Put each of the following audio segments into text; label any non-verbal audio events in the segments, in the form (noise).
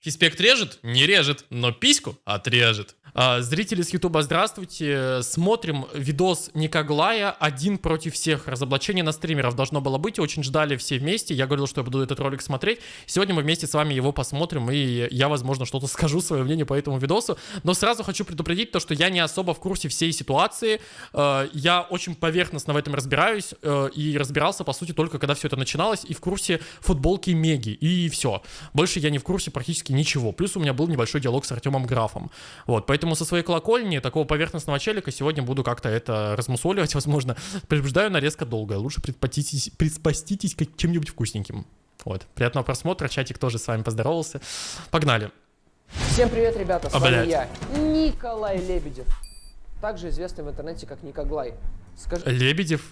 Фиспект режет? Не режет, но письку отрежет. А, зрители с Ютуба, здравствуйте. Смотрим видос Никоглая один против всех. Разоблачение на стримеров должно было быть. Очень ждали все вместе. Я говорил, что я буду этот ролик смотреть. Сегодня мы вместе с вами его посмотрим. И я, возможно, что-то (laughs) скажу, свое мнение по этому видосу. Но сразу хочу предупредить то, что я не особо в курсе всей ситуации. А, я очень поверхностно в этом разбираюсь. А, и разбирался, по сути, только когда все это начиналось. И в курсе футболки Меги. И все. Больше я не в курсе практически ничего. Плюс у меня был небольшой диалог с Артемом Графом. Вот, поэтому со своей колокольни такого поверхностного челика сегодня буду как-то это размусоливать, (laughs) возможно. Предупреждаю, нарезка долгая. Лучше предпаститесь чем-нибудь вкусненьким. Вот. Приятного просмотра. Чатик тоже с вами поздоровался. Погнали. Всем привет, ребята. С а, вами я, Николай Лебедев. Также известный в интернете как Никоглай. Скажи... Лебедев?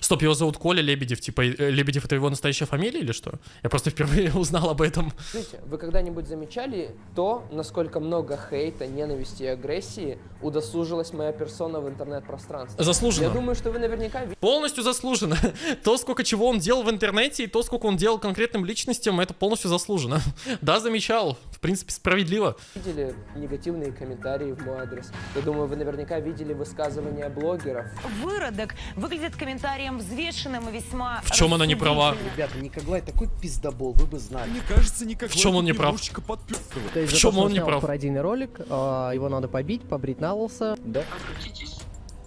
Стоп, его зовут Коля Лебедев. Типа, э, Лебедев это его настоящая фамилия или что? Я просто впервые (laughs) узнал об этом. Смотрите, вы когда-нибудь замечали то, насколько много хейта, ненависти и агрессии удосужилась моя персона в интернет-пространстве? Заслуженно. Я думаю, что вы наверняка... Полностью заслуженно. (laughs) То, сколько чего он делал в интернете, и то, сколько он делал конкретным личностям, это полностью заслуженно. (laughs) Да, замечал. В принципе, справедливо. Видели негативные комментарии в мой адрес? Я думаю, вы наверняка видели высказывания блогеров. Выродок выглядит комментарий комментариям взвешенным и весьма... В чем она не права? Ребята, Никоглай такой пиздобол, вы бы знали. Мне кажется, Никоглай В чем он не прав? В чем он не прав? пародийный ролик, а, его надо побить, побрить на лысо. Да. Обратитесь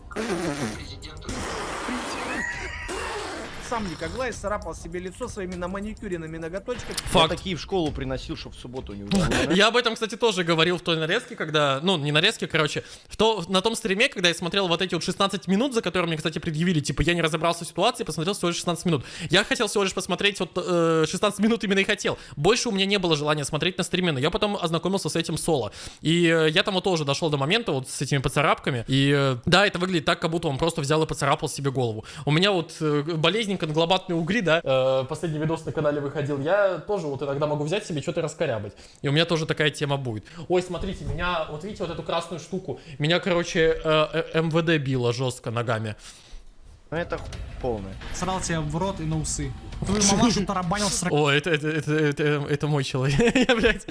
к президенту сам Никоглай царапал себе лицо своими на маникюренными ноготочками. Факт. Я такие в школу приносил, чтобы в субботу не (laughs) Я об этом, кстати, тоже говорил в той нарезке, когда... Ну, не нарезке, короче. В то, на том стриме, когда я смотрел вот эти вот 16 минут, за которые мне, кстати, предъявили, типа, я не разобрался в ситуации, посмотрел всего лишь 16 минут. Я хотел всего лишь посмотреть вот э, 16 минут именно и хотел. Больше у меня не было желания смотреть на стриме, но я потом ознакомился с этим соло. И э, я там вот тоже дошел до момента вот с этими поцарапками. И э, да, это выглядит так, как будто он просто взял и поцарапал себе голову. У меня вот э, болезненько конгломатные угри, да, э, последний видос на канале выходил, я тоже вот иногда могу взять себе что-то раскорябать. И у меня тоже такая тема будет. Ой, смотрите, меня, вот видите, вот эту красную штуку, меня, короче, э, э, МВД било жестко ногами. Ну это полное. Срал тебя в рот и на усы. Твою мамашу тарабанил с О, это, это, это, это, это мой человек. (laughs) Я, блядь.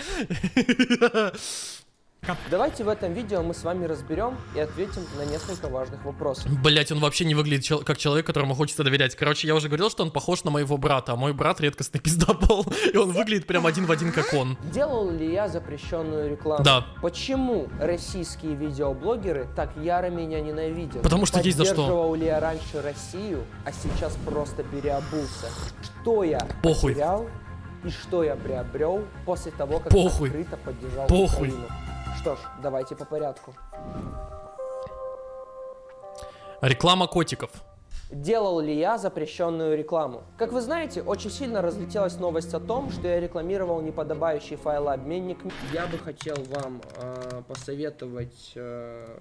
Давайте в этом видео мы с вами разберем и ответим на несколько важных вопросов. Блять, он вообще не выглядит чел как человек, которому хочется доверять. Короче, я уже говорил, что он похож на моего брата, а мой брат редкостный пиздобол, и он выглядит прям один в один, как он. Делал ли я запрещенную рекламу? Да. Почему российские видеоблогеры так яро меня ненавидят? Потому что есть за что. Поддерживал ли я раньше Россию, а сейчас просто переобулся? Что я Похуй. потерял и что я приобрел после того, как Похуй. открыто поддержал Похуй. Украину? Что ж, давайте по порядку. Реклама котиков. Делал ли я запрещенную рекламу? Как вы знаете, очень сильно разлетелась новость о том, что я рекламировал неподобающий файлообменник. Я бы хотел вам э, посоветовать э,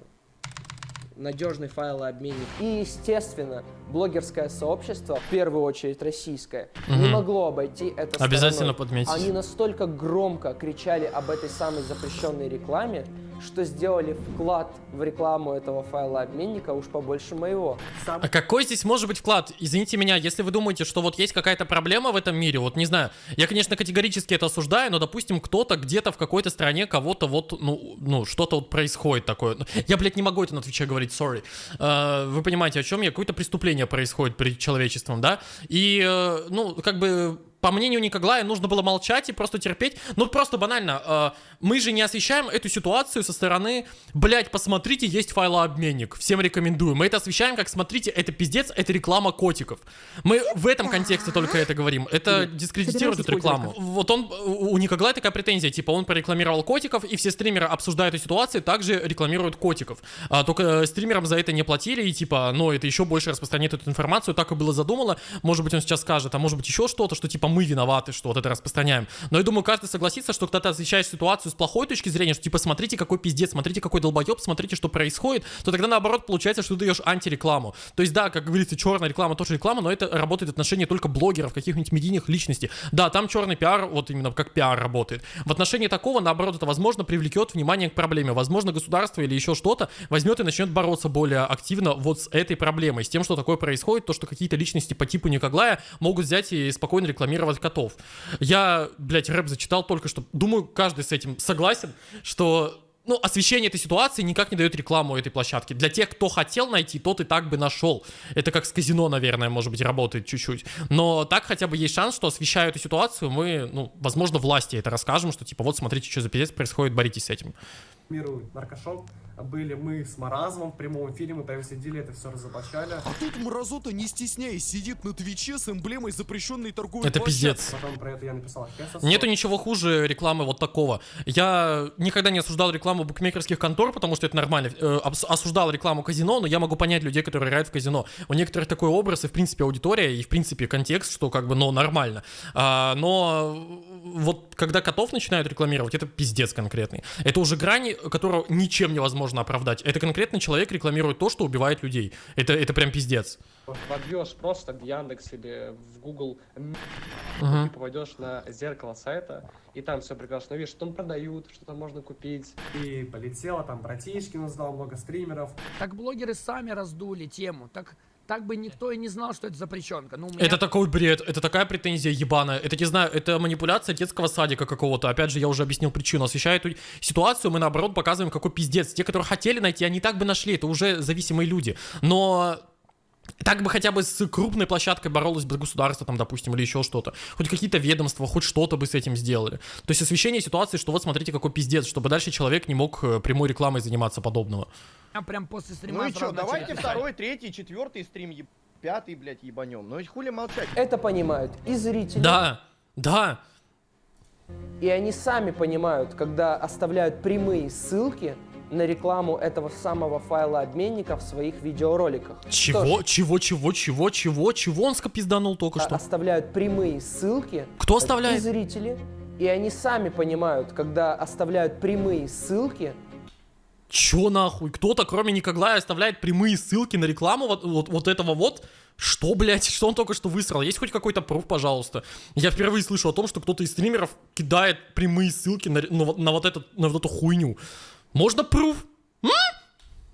надежный файлообменник. И, естественно, блогерское сообщество, в первую очередь российское, угу. не могло обойти это Обязательно подметить. Они настолько громко кричали об этой самой запрещенной рекламе, что сделали вклад в рекламу этого файла обменника уж побольше моего. Сам... А какой здесь может быть вклад? Извините меня, если вы думаете, что вот есть какая-то проблема в этом мире, вот не знаю, я, конечно, категорически это осуждаю, но, допустим, кто-то где-то в какой-то стране кого-то вот, ну, ну, что-то вот происходит такое. Я, блядь, не могу это на Твиче говорить, sorry. Uh, вы понимаете, о чем я? Какое-то преступление происходит перед человечеством, да? И, uh, ну, как бы по мнению Никоглая, нужно было молчать и просто терпеть. Ну, просто банально, э, мы же не освещаем эту ситуацию со стороны, блять, посмотрите, есть файлообменник, всем рекомендую. Мы это освещаем как, смотрите, это пиздец, это реклама котиков. Мы в этом контексте только это говорим. Это дискредитирует эту рекламу. Вот он, у Никоглая такая претензия, типа, он прорекламировал котиков, и все стримеры, обсуждая эту ситуацию, также рекламируют котиков. А, только стримерам за это не платили, и типа, ну, это еще больше распространяет эту информацию, так и было задумано. Может быть, он сейчас скажет, а может быть, еще что-то, что типа мы виноваты, что вот это распространяем. Но я думаю, каждый согласится, что когда ты освещаешь ситуацию с плохой точки зрения, что типа смотрите, какой пиздец, смотрите, какой долбоеб, смотрите, что происходит, то тогда наоборот получается, что ты даешь антирекламу. То есть да, как говорится, черная реклама тоже реклама, но это работает в отношении только блогеров, каких-нибудь медийных личностей. Да, там черный пиар, вот именно как пиар работает. В отношении такого, наоборот, это возможно привлекет внимание к проблеме. Возможно, государство или еще что-то возьмет и начнет бороться более активно вот с этой проблемой, с тем, что такое происходит, то, что какие-то личности по типу Никоглая могут взять и спокойно рекламировать рекламировать котов. Я, блядь, рэп зачитал только что. Думаю, каждый с этим согласен, что ну, освещение этой ситуации никак не дает рекламу этой площадки. Для тех, кто хотел найти, тот и так бы нашел. Это как с казино, наверное, может быть, работает чуть-чуть. Но так хотя бы есть шанс, что освещая эту ситуацию, мы, ну, возможно, власти это расскажем, что типа вот смотрите, что за пиздец происходит, боритесь с этим. Рекламирует наркошоп. Были мы с Маразмом в прямом эфире, мы прям сидели, это все разоблачали. А тут Мразота, не стесняясь, сидит на Твиче с эмблемой запрещенной торговой Это площадки. пиздец. Потом про это я написал. Нету ничего хуже рекламы вот такого. Я никогда не осуждал рекламу букмекерских контор, потому что это нормально. Э, осуждал рекламу казино, но я могу понять людей, которые играют в казино. У некоторых такой образ и, в принципе, аудитория, и, в принципе, контекст, что как бы, ну, нормально. А, но вот когда котов начинают рекламировать, это пиздец конкретный. Это уже грани, которую ничем невозможно оправдать. Это конкретный человек рекламирует то, что убивает людей. Это, это прям пиздец. Вобьешь просто в Яндекс или в Google, Мгм. ты попадешь на зеркало сайта, и там все прекрасно видишь, что там продают, что там можно купить. И полетело, там Братишкин узнал, много стримеров. Так блогеры сами раздули тему. Так, так бы никто и не знал, что это запрещенка. Ну, меня Это такой бред, это такая претензия ебаная. Это, не знаю, это манипуляция детского садика какого-то. Опять же, я уже объяснил причину. Освещая эту ситуацию, мы наоборот показываем, какой пиздец. Те, которые хотели найти, они так бы нашли. Это уже зависимые люди. Но так бы хотя бы с крупной площадкой боролось бы государство, там, допустим, или еще что-то. Хоть какие-то ведомства, хоть что-то бы с этим сделали. То есть освещение ситуации, что вот смотрите, какой пиздец, чтобы дальше человек не мог э, прямой рекламой заниматься подобного. прям после стрима Ну и что, давайте второй, третий, четвертый стрим, еб- пятый, блядь, ебанем. Ну и хули молчать. Это понимают и зрители, Да, да, и они сами понимают, когда оставляют прямые ссылки на рекламу этого самого файла обменника в своих видеороликах. Что ж, чего, чего, чего, чего, чего, чего он скопизданул только а- что? оставляют прямые ссылки Кто и оставляет? зрители, и они сами понимают, когда оставляют прямые ссылки Чё нахуй? Кто-то, кроме Никоглая, оставляет прямые ссылки на рекламу вот, вот, вот этого вот? Что, блядь? (laughs) Что он только что высрал? Есть хоть какой-то пруф, пожалуйста? Я впервые слышу о том, что кто-то из стримеров кидает прямые ссылки на, на на вот, этот, на вот эту хуйню. Можно пруф?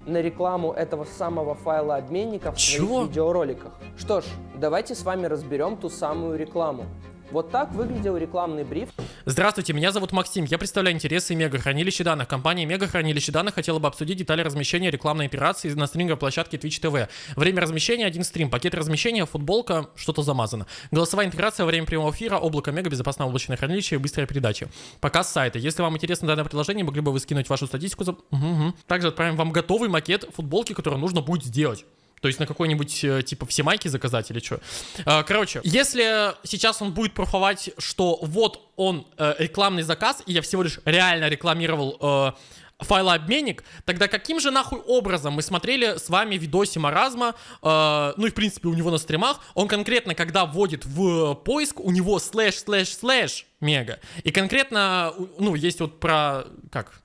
на рекламу этого самого файла обменника в Чего? своих видеороликах. Что ж, давайте с вами разберем ту самую рекламу. Вот так выглядел рекламный бриф, Здравствуйте, меня зовут Максим. Я представляю интересы Мегахранилища данных. Компания Мегахранилище данных хотела бы обсудить детали размещения рекламной операции на стриминговой площадке Twitch TV. Время размещения один стрим, пакет размещения, футболка, что-то замазано. Голосовая интеграция во время прямого эфира, облако Мега, безопасное облачное хранилище и быстрая передача. Показ сайта. Если вам интересно данное предложение, могли бы вы скинуть вашу статистику. За... Мгм. Также отправим вам готовый макет футболки, который нужно будет сделать. То есть на какой-нибудь, э, типа, все майки заказать или что. Короче, если сейчас он будет пруфовать, что вот он э, рекламный заказ, и я всего лишь реально рекламировал э, файлообменник, тогда каким же нахуй образом мы смотрели с вами видосе Маразма, э, ну и в принципе у него на стримах, он конкретно, когда вводит в поиск, у него слэш, слэш, слэш мега. И конкретно, ну, есть вот про, как,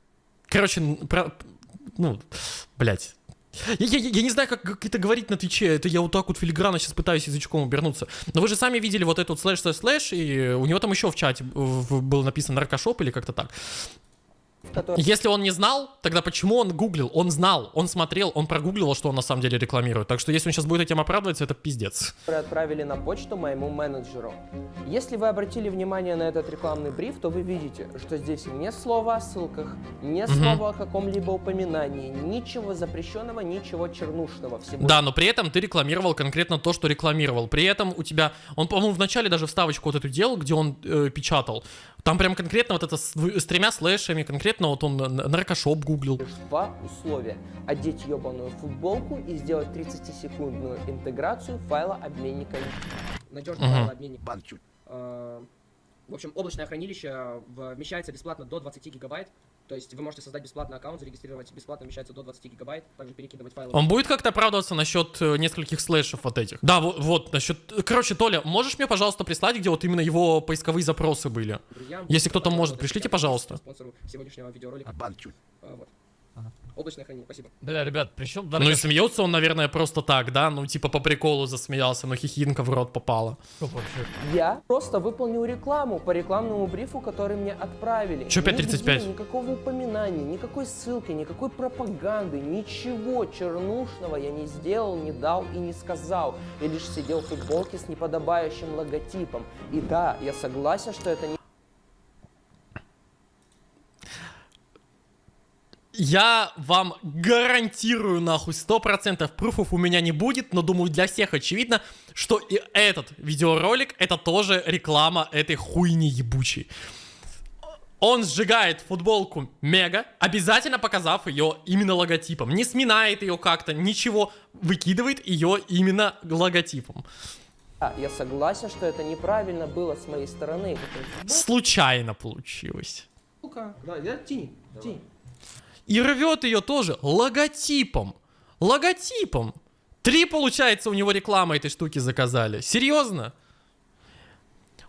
короче, про, ну, блять. Я, я- я не знаю, как, как это говорить на Твиче. Это я вот так вот филигранно сейчас пытаюсь язычком обернуться. Но вы же сами видели вот этот слэш слэш слэш, и у него там еще в чате было написано наркошоп или как-то так. В котором Если он не знал, тогда почему он гуглил? Он знал, он смотрел, он прогуглил, что он на самом деле рекламирует. Так что если он сейчас будет этим оправдываться, это пиздец. отправили на почту моему менеджеру. Если вы обратили внимание на этот рекламный бриф, то вы видите, что здесь не слова о ссылках, не Мгм. слова о каком-либо упоминании, ничего запрещенного, ничего чернушного. Всего Да, но при этом ты рекламировал конкретно то, что рекламировал. При этом у тебя, он, по-моему, в начале даже вставочку вот эту делал, где он э, печатал. Там прям конкретно вот это с, с тремя слэшами, конкретно вот он наркошоп гуглил. лишь два условия. Одеть ебаную футболку и сделать 30-секундную интеграцию файла обменника. надежный Мгм. файлообменник. Э, В общем, облачное хранилище вмещается бесплатно до 20 гигабайт. То есть вы можете создать бесплатный аккаунт, зарегистрировать бесплатно вмещается до 20 гигабайт, также перекидывать файлы. Он будет как-то оправдываться насчет э, нескольких слэшев вот этих? Да, вот, вот насчет... Короче, Толя, можешь мне, пожалуйста, прислать, где вот именно его поисковые запросы были? друзьям. Если кто-то может, пришлите, пожалуйста. Спонсору сегодняшнего видеоролика. Э, Вот. Облачное хранилище, спасибо. Бля, ребят, причем Ну и смеется он, наверное, просто так, да? Ну, типа по приколу засмеялся, но хихинка в рот попала. Я просто выполнил рекламу по рекламному брифу, который мне отправили. Нигде 5.35? Никакого упоминания, никакой ссылки, никакой пропаганды, ничего чернушного я не сделал, не дал и не сказал. Я лишь сидел в футболке с неподобающим логотипом. И да, я согласен, что это не Я вам гарантирую, нахуй, 100% пруфов у меня не будет, но думаю, для всех очевидно, что и этот видеоролик это тоже реклама этой хуйни ебучей. Он сжигает футболку Мега, обязательно показав ее именно логотипом. Не сминает ее как-то, ничего, выкидывает ее именно логотипом. Да, я согласен, что это неправильно было с моей стороны. Случайно получилось. Футболка, да, я тяни, тяни. И рвет ее тоже логотипом. Логотипом. Три, получается, у него рекламы этой штуки заказали. Серьезно?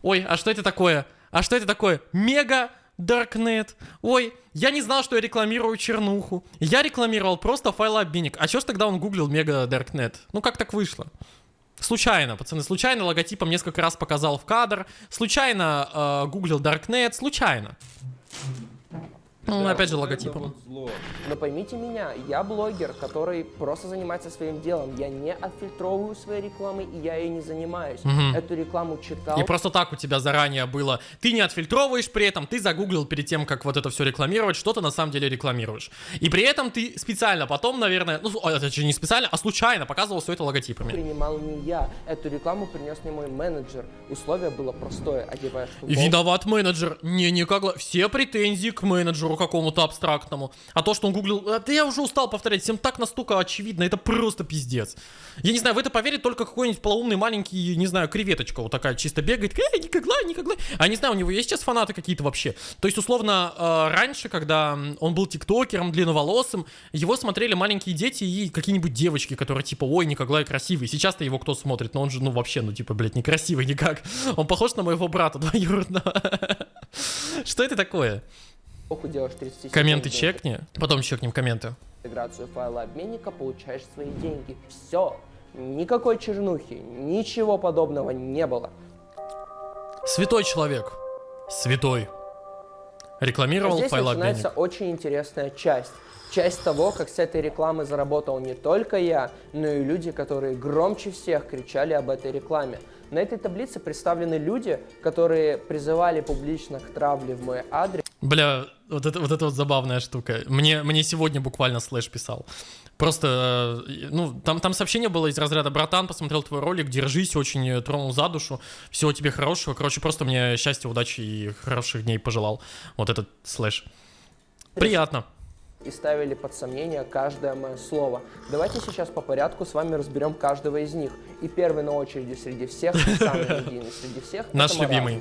Ой, а что это такое? А что это такое? Мега Даркнет. Ой, я не знал, что я рекламирую чернуху. Я рекламировал просто файлообменник. А чё ж тогда он гуглил Мега Даркнет? Ну как так вышло? Случайно, пацаны, случайно логотипом несколько раз показал в кадр. Случайно э, гуглил Darknet, случайно. Ну, опять же, логотипом. Но поймите меня, я блогер, который просто занимается своим делом. Я не отфильтровываю свои рекламы, и я ей не занимаюсь. Мгм. Эту рекламу читал. И просто так у тебя заранее было. Ты не отфильтровываешь при этом, ты загуглил перед тем, как вот это все рекламировать, что ты на самом деле рекламируешь. И при этом ты специально потом, наверное, ну, а, это же не специально, а случайно показывал все это логотипами. принимал не я. Эту рекламу принес мне мой менеджер. Условие было простое. Одеваешь И футболку, виноват менеджер. Не, никак. Все претензии к менеджеру какому-то абстрактному. А то, что он гуглил... а, Да я уже устал повторять. Всем так настолько очевидно. Это просто пиздец. Я не знаю, в это поверит только какой-нибудь полоумный маленький, не знаю, креветочка вот такая чисто бегает. Эй, никогда, никогда. А не знаю, у него есть сейчас фанаты какие-то вообще? То есть, условно, э, раньше, когда он был тиктокером, длинноволосым, его смотрели маленькие дети и какие-нибудь девочки, которые типа, ой, Николай красивый. Сейчас-то его кто смотрит? Но он же, ну, вообще, ну, типа, блядь, некрасивый никак. Он похож на моего брата двоюродного. (laughs) Что это такое? Делаешь 30 Комменты чекни, потом чекнем комменты. интеграцию файла обменника, получаешь свои деньги. Все. Никакой чернухи, ничего подобного не было. Святой человек. Святой. Рекламировал Здесь файлообменник. начинается очень интересная часть. Часть того, как с этой рекламы заработал не только я, но и люди, которые громче всех кричали об этой рекламе. На этой таблице представлены люди, которые призывали публично к травле в мой адрес. Бля, вот это, вот это вот забавная штука. Мне, мне сегодня буквально слэш писал. Просто, э, ну, там, там сообщение было из разряда «Братан, посмотрел твой ролик, держись, очень э, тронул за душу, всего тебе хорошего». Короче, просто мне счастья, удачи и хороших дней пожелал. Вот этот слэш. Приятно. и ставили под сомнение каждое мое слово. Давайте сейчас по порядку с вами разберем каждого из них. И первый на очереди среди всех, самый (laughs) медийный среди всех. Наш любимый.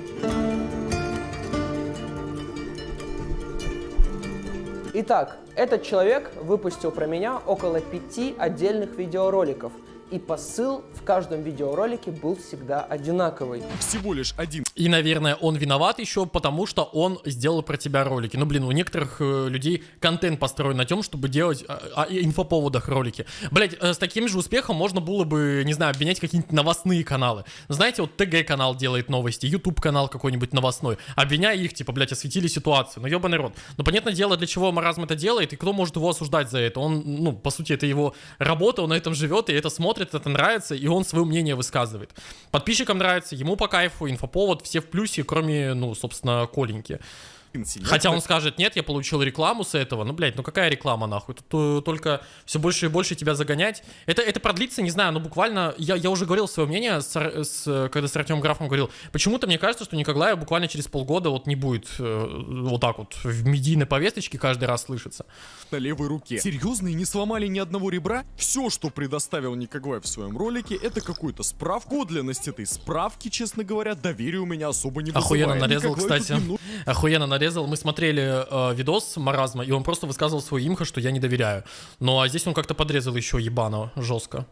Итак, этот человек выпустил про меня около пяти отдельных видеороликов. И посыл в каждом видеоролике был всегда одинаковый. Всего лишь один И, наверное, он виноват еще, потому что он сделал про тебя ролики. Ну, блин, у некоторых э, людей контент построен на том, чтобы делать о, о инфоповодах ролики. Блять, с таким же успехом можно было бы, не знаю, обвинять какие-нибудь новостные каналы. Знаете, вот ТГ-канал делает новости, YouTube-канал какой-нибудь новостной. Обвиняя их, типа, блять, осветили ситуацию. Ну, ебаный рот. Но понятное дело, для чего Маразм это делает, и кто может его осуждать за это. Он, ну, по сути, это его работа, он на этом живет, и это смотрит, это нравится, и он свое мнение высказывает. Подписчикам нравится, ему по кайфу, инфоповод, все в плюсе, кроме, ну, собственно, Коленьки. Синяк. Хотя он скажет, нет, я получил рекламу с этого. Ну, блядь, ну какая реклама, нахуй? Тут э, только все больше и больше тебя загонять. Это, это продлится, не знаю, ну буквально... Я, я уже говорил свое мнение, с, с, когда с Артемом Графом говорил. Почему-то мне кажется, что Николая буквально через полгода вот не будет э, вот так вот в медийной повесточке каждый раз слышаться. на левой руке. Серьезно, и не сломали ни одного ребра? Все, что предоставил Никогвай в своем ролике, это какую-то справку. Подлинность этой справки, честно говоря, доверия у меня особо не вызывает. Охуенно нарезал, Никогвай тут кстати. немного Охуенно нарезал. Мы смотрели э, видос Маразма, и он просто высказывал свое имхо, что я не доверяю. Ну а здесь он как-то подрезал еще ебано жестко.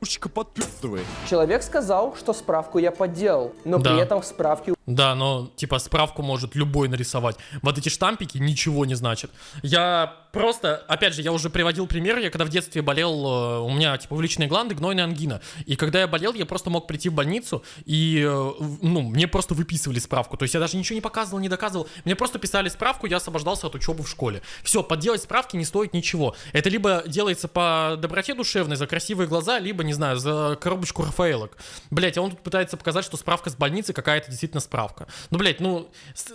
Человек сказал, что справку я подделал, но Да. при этом в справке Да, но типа справку может любой нарисовать. Вот эти штампики ничего не значат. Я просто, опять же, я уже приводил пример, я когда в детстве болел, э, у меня типа увеличенные гланды, гнойная ангина. И когда я болел, я просто мог прийти в больницу и, э, ну, мне просто выписывали справку. То есть я даже ничего не показывал, не доказывал. Мне просто писали справку, я освобождался от учебы в школе. Все, подделать справки не стоит ничего. Это либо делается по доброте душевной, за красивые глаза, либо, не знаю, за коробочку Рафаэлок. Блять, а он тут пытается показать, что справка с больницы какая-то действительно справка. Ну, блять, ну,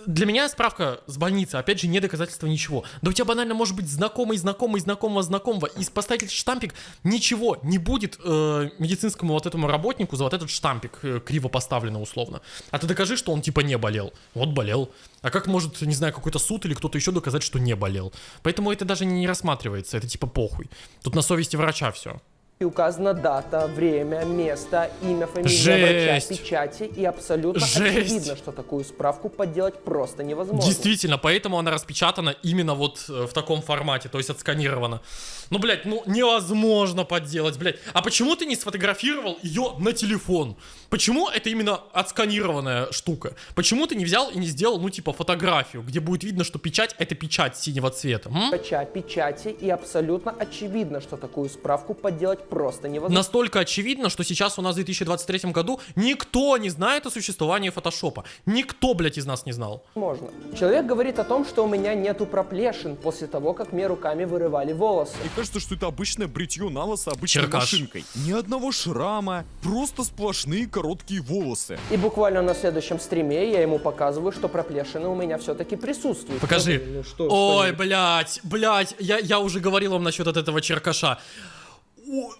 для меня справка с больницы, опять же, не доказательство ничего. Да у тебя банально может быть знакомый, знакомый, знакомого, знакомого, и поставить штампик ничего не будет э, медицинскому вот этому работнику за вот этот штампик э, криво поставлено условно. А ты докажи, что он типа не болел. Вот болел. А как может, не знаю, какой-то суд или кто-то еще доказать, что не болел? Поэтому это даже не рассматривается, это типа похуй. Тут на совести врача все. И указана дата, время, место, имя, фамилия Жесть. врача, печати. И абсолютно Жесть. очевидно, что такую справку подделать просто невозможно. Действительно, поэтому она распечатана именно вот э, в таком формате, то есть отсканирована. Ну, блядь, ну невозможно подделать, блядь. А почему ты не сфотографировал ее на телефон? Почему это именно отсканированная штука? Почему ты не взял и не сделал, ну, типа, фотографию, где будет видно, что печать это печать синего цвета? м? Врача, печати. И абсолютно очевидно, что такую справку подделать просто невозможно. Настолько очевидно, что сейчас у нас в 2023 году никто не знает о существовании фотошопа. Никто, блядь, из нас не знал. Можно. Человек говорит о том, что у меня нету проплешин после того, как мне руками вырывали волосы. Мне кажется, что это обычное бритье на лысо обычной Черкаш. машинкой. Ни одного шрама, просто сплошные короткие волосы. И буквально на следующем стриме я ему показываю, что проплешины у меня все-таки присутствуют. Покажи. Ну, что, Ой, что блядь, блядь, я, я уже говорил вам насчет от этого черкаша.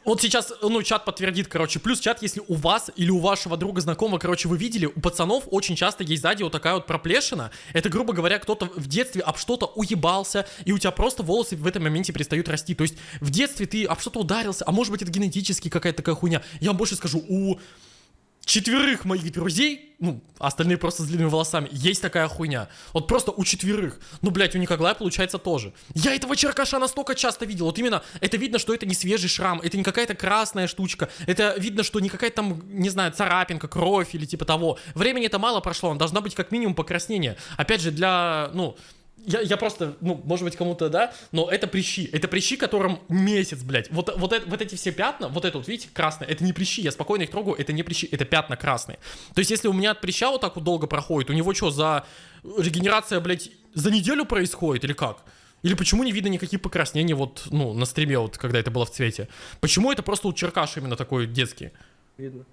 Вот сейчас, ну, чат подтвердит, короче, плюс чат, если у вас или у вашего друга знакомого, короче, вы видели, у пацанов очень часто есть сзади вот такая вот проплешина. Это, грубо говоря, кто-то в детстве об что-то уебался, и у тебя просто волосы в этом моменте перестают расти. То есть в детстве ты об что-то ударился, а может быть это генетически какая-то такая хуйня. Я вам больше скажу, у четверых моих друзей, ну, остальные просто с длинными волосами, есть такая хуйня. Вот просто у четверых. Ну, блядь, у Николая получается тоже. Я этого черкаша настолько часто видел. Вот именно, это видно, что это не свежий шрам, это не какая-то красная штучка. Это видно, что не какая-то там, не знаю, царапинка, кровь или типа того. Времени это мало прошло, он должна быть как минимум покраснение. Опять же, для, ну, я, я просто, ну, может быть, кому-то, да, но это прыщи. Это прыщи, которым месяц, блядь. Вот, вот, это- вот эти все пятна, вот это вот, видите, красное, это не прыщи, я спокойно их трогаю, это не прыщи, это пятна красные. То есть, если у меня от прыща вот так вот долго проходит, у него что, за регенерация, блядь, за неделю происходит или как? Или почему не видно никаких покраснений вот, ну, на стриме, вот, когда это было в цвете? Почему это просто у черкаш именно такой детский? Видно.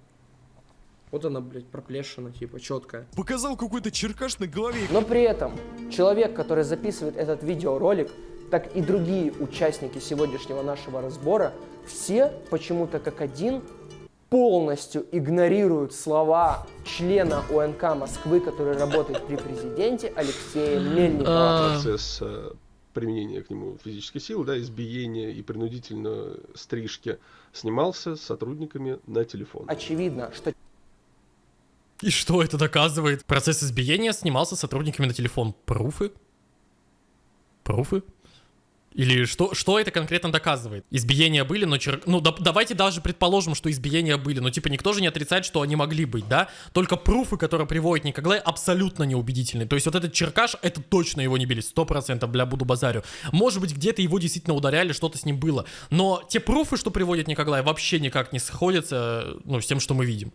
Вот она, блядь, проплешина, типа, четкая. Показал какой-то черкаш на голове. Но при этом человек, который записывает этот видеоролик, так и другие участники сегодняшнего нашего разбора, все почему-то как один полностью игнорируют слова члена УНК Москвы, который работает при президенте Алексея Мельникова. процесс э, применения к нему физической силы, да, избиения и принудительно стрижки снимался сотрудниками на телефон. Очевидно, что И что это доказывает? Процесс избиения снимался сотрудниками на телефон. Пруфы? Пруфы? Или что, что это конкретно доказывает? Избиения были, но чер... Ну, да- давайте даже предположим, что избиения были. Но, типа, никто же не отрицает, что они могли быть, да? Только пруфы, которые приводит Николай, абсолютно неубедительны. То есть вот этот черкаш, это точно его не били. Сто процентов, бля, буду базарю. Может быть, где-то его действительно ударяли, что-то с ним было. Но те пруфы, что приводит Николай, вообще никак не сходятся, ну, с тем, что мы видим.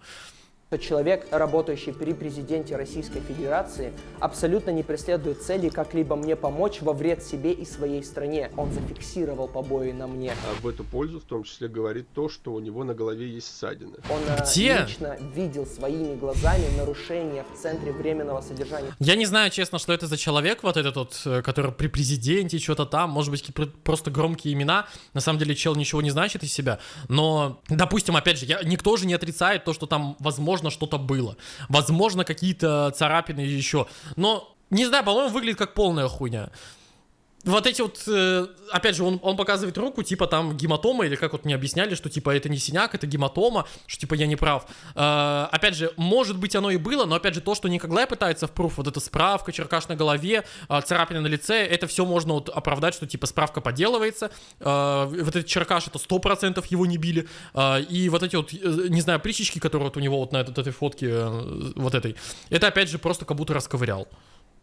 Человек, работающий при президенте Российской Федерации, абсолютно не преследует цели как-либо мне помочь во вред себе и своей стране. Он зафиксировал побои на мне. А в эту пользу в том числе говорит то, что у него на голове есть ссадины. Он э, Где? лично видел своими глазами нарушения в центре временного содержания. Я не знаю, честно, что это за человек, вот этот вот, э, который при президенте, что-то там, может быть, какие-то просто громкие имена. На самом деле, чел ничего не значит из себя. Но, допустим, опять же, я, никто же не отрицает то, что там, возможно, что-то было. Возможно, какие-то царапины еще. Но, не знаю, по-моему, выглядит как полная хуйня. Вот эти вот, э, опять же, он, он показывает руку, типа там гематома, или как вот мне объясняли, что типа это не синяк, это гематома, что типа я не прав. Э, опять же, может быть оно и было, но опять же то, что Николай пытается в пруф, вот эта справка, черкаш на голове, э, царапина на лице, это все можно вот оправдать, что типа справка подделывается, э, вот этот черкаш, это 100% его не били, э, и вот эти вот, э, не знаю, прищички, которые вот у него вот на этот, этой фотке, э, вот этой, это опять же просто как будто расковырял.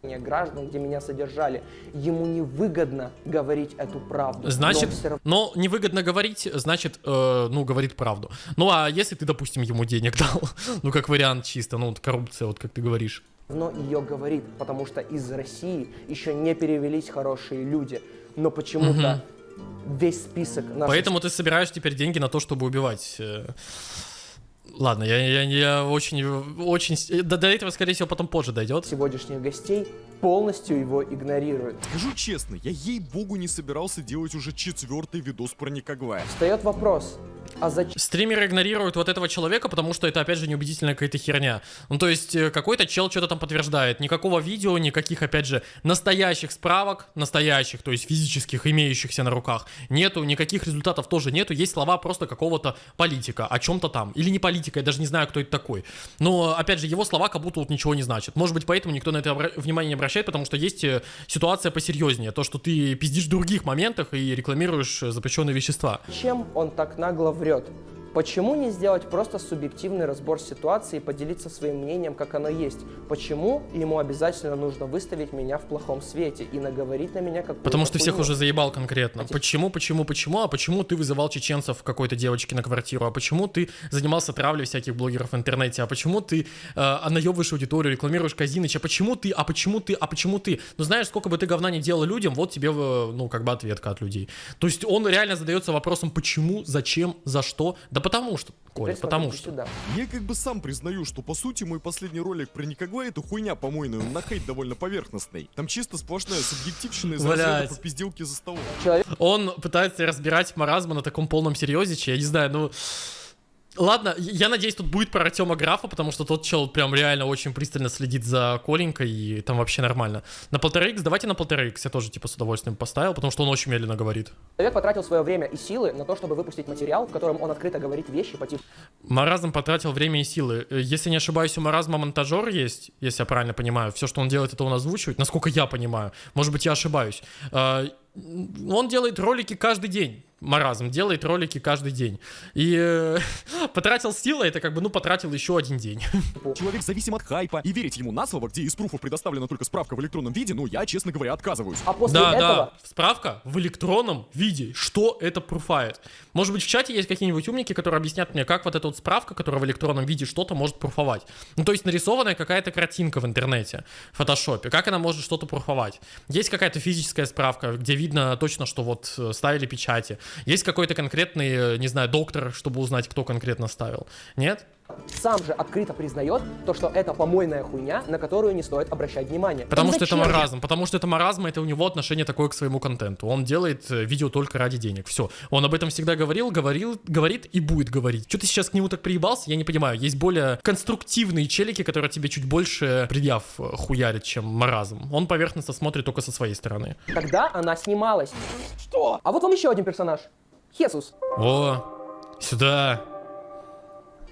Граждан, где меня содержали, ему невыгодно говорить эту правду. Значит, Но равно но невыгодно говорить, значит, э, ну, говорит правду. Ну, а если ты, допустим, ему денег (laughs) дал, ну, как вариант чисто, ну, вот коррупция, вот как ты говоришь. ее говорит, потому что из России еще не перевелись хорошие люди. Но почему-то весь список наших Поэтому ты собираешь теперь деньги на то, чтобы убивать. Э. Ладно, я, я, я очень, очень... с- До, до этого, скорее всего, потом позже дойдет. сегодняшних гостей полностью его игнорируют. Скажу честно, я ей-богу не собирался делать уже четвертый видос про Никогвая. Встает вопрос, а зачем Стримеры игнорируют вот этого человека, потому что это, опять же, неубедительная какая-то херня. Ну, то есть, э, какой-то чел что-то там подтверждает. Никакого видео, никаких, опять же, настоящих справок, настоящих, то есть физических, имеющихся на руках, нету, никаких результатов тоже нету. Есть слова просто какого-то политика о чем-то там. Или не политика, я даже не знаю, кто это такой. Но, опять же, его слова как будто вот ничего не значат. Может быть, поэтому никто на это внимание не обращает, потому что есть э, ситуация посерьезнее. То, что ты пиздишь в других моментах и рекламируешь э, запрещенные вещества. Чем он так нагло врет? Почему не сделать просто субъективный разбор ситуации и поделиться своим мнением, как оно есть? Почему ему обязательно нужно выставить меня в плохом свете и наговорить на меня как Потому что всех уже заебал конкретно. Почему, почему, почему? А почему ты вызывал чеченцев какой-то девочки на квартиру? А почему ты занимался травлей всяких блогеров в интернете? А почему ты э, наебываешь аудиторию, рекламируешь Казиныч? А почему ты? А почему ты? А почему ты? Ну знаешь, сколько бы ты говна не делал людям, вот тебе, э, ну, как бы ответка от людей. То есть он реально задается вопросом, почему, зачем, за что? Да потому что, Коля, потому что. Сюда. Я как бы сам признаю, что по сути мой последний ролик про Никогвая это хуйня помойная, на хейт довольно поверхностный. Там чисто сплошная субъективщина из разряда Блядь. попизделки за столом. Он пытается разбирать маразма на таком полном серьезе, я не знаю, ну... Ладно, я надеюсь, тут будет про Артема Графа, потому что тот чел прям реально очень пристально следит за Коленькой, и там вообще нормально. На полтора икс, давайте на полтора икс я тоже типа с удовольствием поставил, потому что он очень медленно говорит. Человек потратил свое время и силы на то, чтобы выпустить материал, в котором он открыто говорит вещи по типу Маразм потратил время и силы. Э, Если не ошибаюсь, у Маразма монтажер есть, если я правильно понимаю. Все, что он делает, это он озвучивает, насколько я понимаю. Может быть, я ошибаюсь. Э, Он делает ролики каждый день. Маразм делает ролики каждый день. И э, (laughs) потратил силы, это как бы, ну, потратил еще один день. (laughs) Человек зависим от хайпа, и верить ему на слово, где из пруфов предоставлена только справка в электронном виде, ну я, честно говоря, отказываюсь. А после да, этого да, справка в электронном виде. Что это пруфает? Может быть, в чате есть какие-нибудь умники, которые объяснят мне, как вот эта вот справка, которая в электронном виде что-то может пруфовать. Ну, то есть нарисованная какая-то картинка в интернете, в фотошопе. Как она может что-то пруфовать? Есть какая-то физическая справка, где видно точно, что вот э, ставили печати. Есть какой-то конкретный, э, не знаю, доктор, чтобы узнать, кто конкретно ставил. Нет? Сам же открыто признает то, что это помойная хуйня, на которую не стоит обращать внимание. Потому И что это маразм. Потому что это маразм, это у него отношение такое к своему контенту. Он делает э, видео только ради денег. Все. Он об этом всегда говорил, говорил, говорит и будет говорить. Что ты сейчас к нему так приебался, я не понимаю. Есть более конструктивные челики, которые тебе чуть больше предъяв э, хуярят, чем маразм. Он поверхностно смотрит только со своей стороны. Когда она снималась. Что? А вот вам еще один персонаж. Хесус. О, сюда.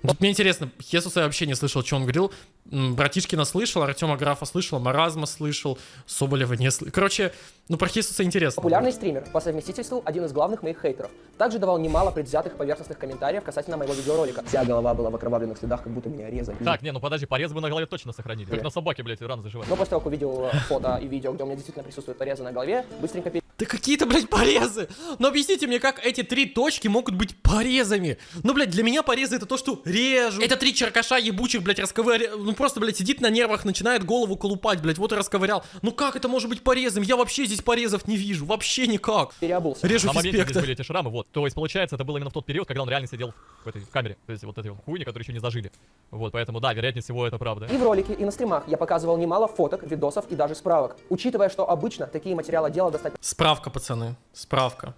Вот мне интересно, Хесуса я вообще не слышал, что он говорил. Братишкина слышал, Артема Графа слышал, Маразма слышал, Соболева не слышал. Короче, ну про Хесуса интересно. Популярный стример, по совместительству один из главных моих хейтеров. Также давал немало предвзятых поверхностных комментариев касательно моего видеоролика. Вся голова была в окровавленных следах, как будто меня резали. Так, не, ну подожди, порез бы на голове точно сохранили. Как на собаке, блядь, рано заживает. Но после того, как увидел фото и видео, где у меня действительно присутствует порезы на голове, быстренько пере- Да какие-то, блядь, порезы! Ну объясните мне, как эти три точки могут быть порезами? Ну, блядь, для меня порезы это то, что режу. Это три черкаша ебучих, блядь, расковырял. Ну просто, блядь, сидит на нервах, начинает голову колупать, блядь, вот и расковырял. Ну как это может быть порезом? Я вообще здесь порезов не вижу, вообще никак. переобулся. Режу на моменте здесь были эти шрамы, вот. То есть, получается, это было именно в тот период, когда он реально сидел в этой камере. То есть, вот этой вот хуйни, которые еще не зажили. Вот, поэтому, да, вероятнее всего, это правда. И в ролике, и на стримах я показывал немало фоток, видосов и даже справок. Учитывая, что обычно такие материалы дела достать Справка, пацаны, справка.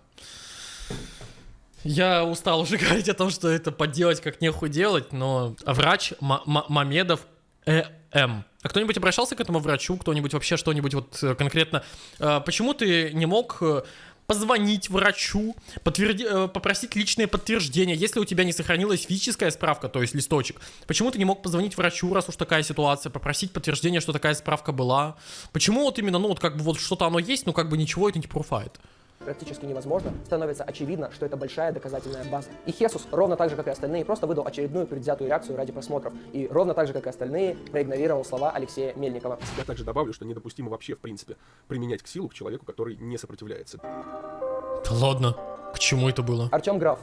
Я устал уже (laughs) говорить о том, что это подделать как нехуй делать, но врач Ма- Ма- Мамедов Э.М. А кто-нибудь обращался к этому врачу, кто-нибудь вообще что-нибудь вот э, конкретно? Э, Почему ты не мог э, позвонить врачу, подтверди- э, попросить личное подтверждение, если у тебя не сохранилась физическая справка, то есть листочек? Почему ты не мог позвонить врачу, раз уж такая ситуация, попросить подтверждение, что такая справка была? Почему вот именно, ну вот как бы вот что-то оно есть, но как бы ничего это не пруфает? Практически невозможно, становится очевидно, что это большая доказательная база. И Хесус, ровно так же, как и остальные, просто выдал очередную предвзятую реакцию ради просмотров. И ровно так же, как и остальные, проигнорировал слова Алексея Мельникова. Я также добавлю, что недопустимо вообще, в принципе, применять к силу к человеку, который не сопротивляется. Да ладно, к чему это было? Артем Граф.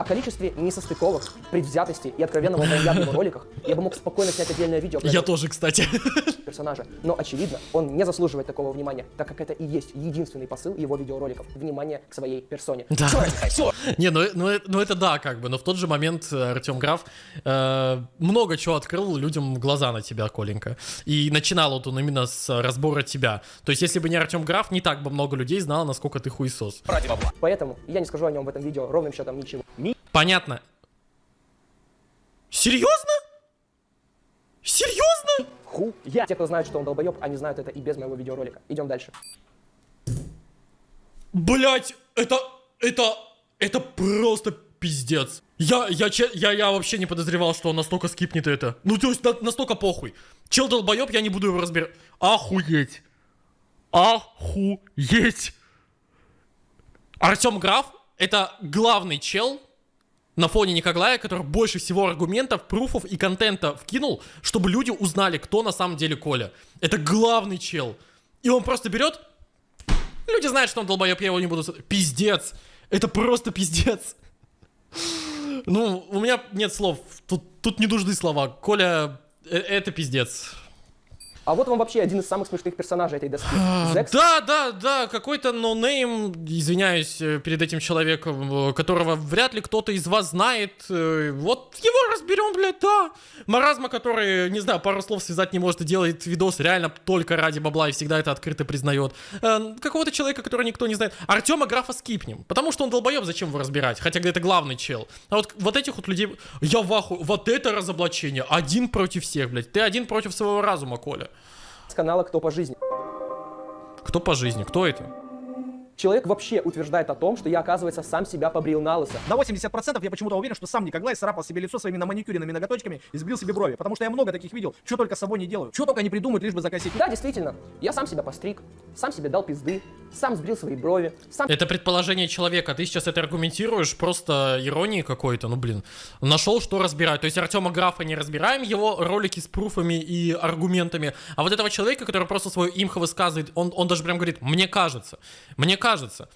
О количестве несостыковок, предвзятости и откровенного в его роликах я бы мог спокойно снять отдельное видео. Я тоже, кстати. (laughs) персонажа. Но очевидно, он не заслуживает такого внимания, так как это и есть единственный посыл его видеороликов. Внимание к своей персоне. Да. (laughs) Не, ну, э- ну, э- ну это да, как бы, но в тот же момент Артем Граф э, много чего открыл людям глаза на тебя, Коленька. И начинал вот он именно с разбора тебя. То есть, если бы не Артем Граф, не так бы много людей знало, насколько ты хуесос. Поэтому я не скажу о нем в этом видео ровным счетом ничего. Понятно. Серьезно? Серьезно? Ху, я. Те, кто знают, что он долбоеб, они знают это и без моего видеоролика. Идем дальше. Блять, это, это, это просто пиздец. Я, я, я, я вообще не подозревал, что он настолько скипнет это. Ну, то есть, на- настолько похуй. Чел долбоеб, я не буду его разбирать. Охуеть. Охуеть. Артем Граф это главный чел на фоне Некоглая, который больше всего аргументов, пруфов и контента вкинул, чтобы люди узнали, кто на самом деле Коля. Это главный чел. И он просто берет Люди знают, что он долбоеб, я его не буду... Пиздец. Это просто пиздец. Ну, у меня нет слов. Тут, тут не нужны слова. Коля, э- это пиздец. А вот вам вообще один из самых смешных персонажей этой доски. Зекс. Да, да, да, какой-то ноунейм, извиняюсь э, перед этим человеком, э, которого вряд ли кто-то из вас знает. Э, Вот его разберем, блядь, да. Маразма, который, не знаю, пару слов связать не может и делает видос реально только ради бабла и всегда это открыто признает. Какого-то человека, которого никто не знает. Артема Графа скипнем, потому что он долбоеб, зачем его разбирать? Хотя это главный чел. А вот, вот этих вот людей, я в ахуе. вот это разоблачение. Один против всех, блядь. Ты один против своего разума, Коля. С канала «Кто по жизни». Кто по жизни? Кто это? Человек вообще утверждает о том, что я, оказывается, сам себя побрил на лысо. На 80% я почему-то уверен, что сам Никоглай царапал себе лицо своими наманикюренными ноготочками и сбил себе брови. Потому что я много таких видел. Что только с собой не делаю. Что только не придумают, лишь бы закосить. Да, действительно, я сам себя постриг, сам себе дал пизды, сам сбрил свои брови, сам Это предположение человека. Ты сейчас это аргументируешь просто иронией какой-то. Ну, блин. Нашел, что разбирать. То есть Артема Графа не разбираем, его ролики с пруфами и аргументами. А вот этого человека, который просто свое имхо высказывает, он, он даже прям говорит, мне кажется. Мне кажется.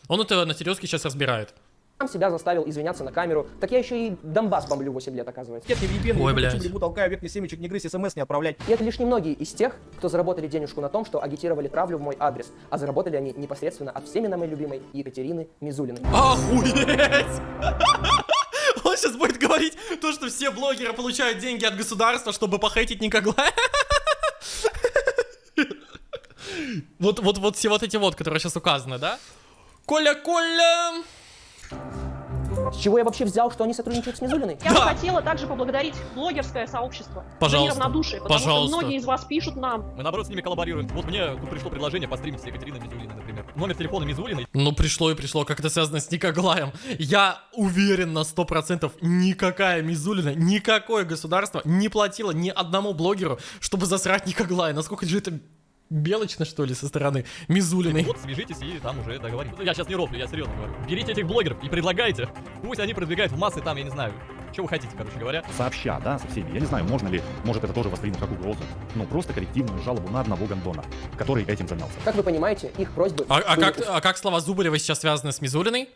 Он это на серьезке сейчас разбирает. сам себя заставил извиняться на камеру. Так я еще и Донбасс бомблю 8 лет, оказывается. Нет, не VPN, Ой, не блядь. грибу толкаю, верхний семечек не грызть, смс не отправлять. И это лишь немногие из тех, кто заработали денежку на том, что агитировали травлю в мой адрес, а заработали они непосредственно от всеми на моей любимой Екатерины Мизулиной. Охуеть! (laughs) Он сейчас будет говорить то, что все блогеры получают деньги от государства, чтобы похейтить Никоглая. (laughs) Вот, вот, вот все вот эти вот, которые сейчас указаны, да? Коля, Коля! С чего я вообще взял, что они сотрудничают с Мизулиной? Я бы хотела также поблагодарить блогерское сообщество Пожалуйста. за неравнодушие, потому Пожалуйста. что многие из вас пишут нам. Мы наоборот с ними коллаборируем. Вот мне тут пришло предложение постримить с Екатериной Мизулиной, например. Номер телефона Мизулиной. Ну, пришло и пришло, как это связано с Никоглаем. Я уверен на 100%, никакая Мизулина, никакое государство не платило ни одному блогеру, чтобы засрать Никоглая. Насколько же это белочно, что ли, со стороны Мизулиной. Вот свяжитесь и там уже договоримся. Я сейчас не рофлю, я серьезно говорю. Берите этих блогеров и предлагайте. Пусть они продвигают в массы там, я не знаю, что вы хотите, короче говоря. Сообща, да, со всеми. Я не знаю, можно ли, может это тоже воспринять как угрозу. Ну, просто коллективную жалобу на одного гондона, который этим занялся. Как вы понимаете, их просьбы... А, а как, а как слова Зубарева сейчас связаны с Мизулиной?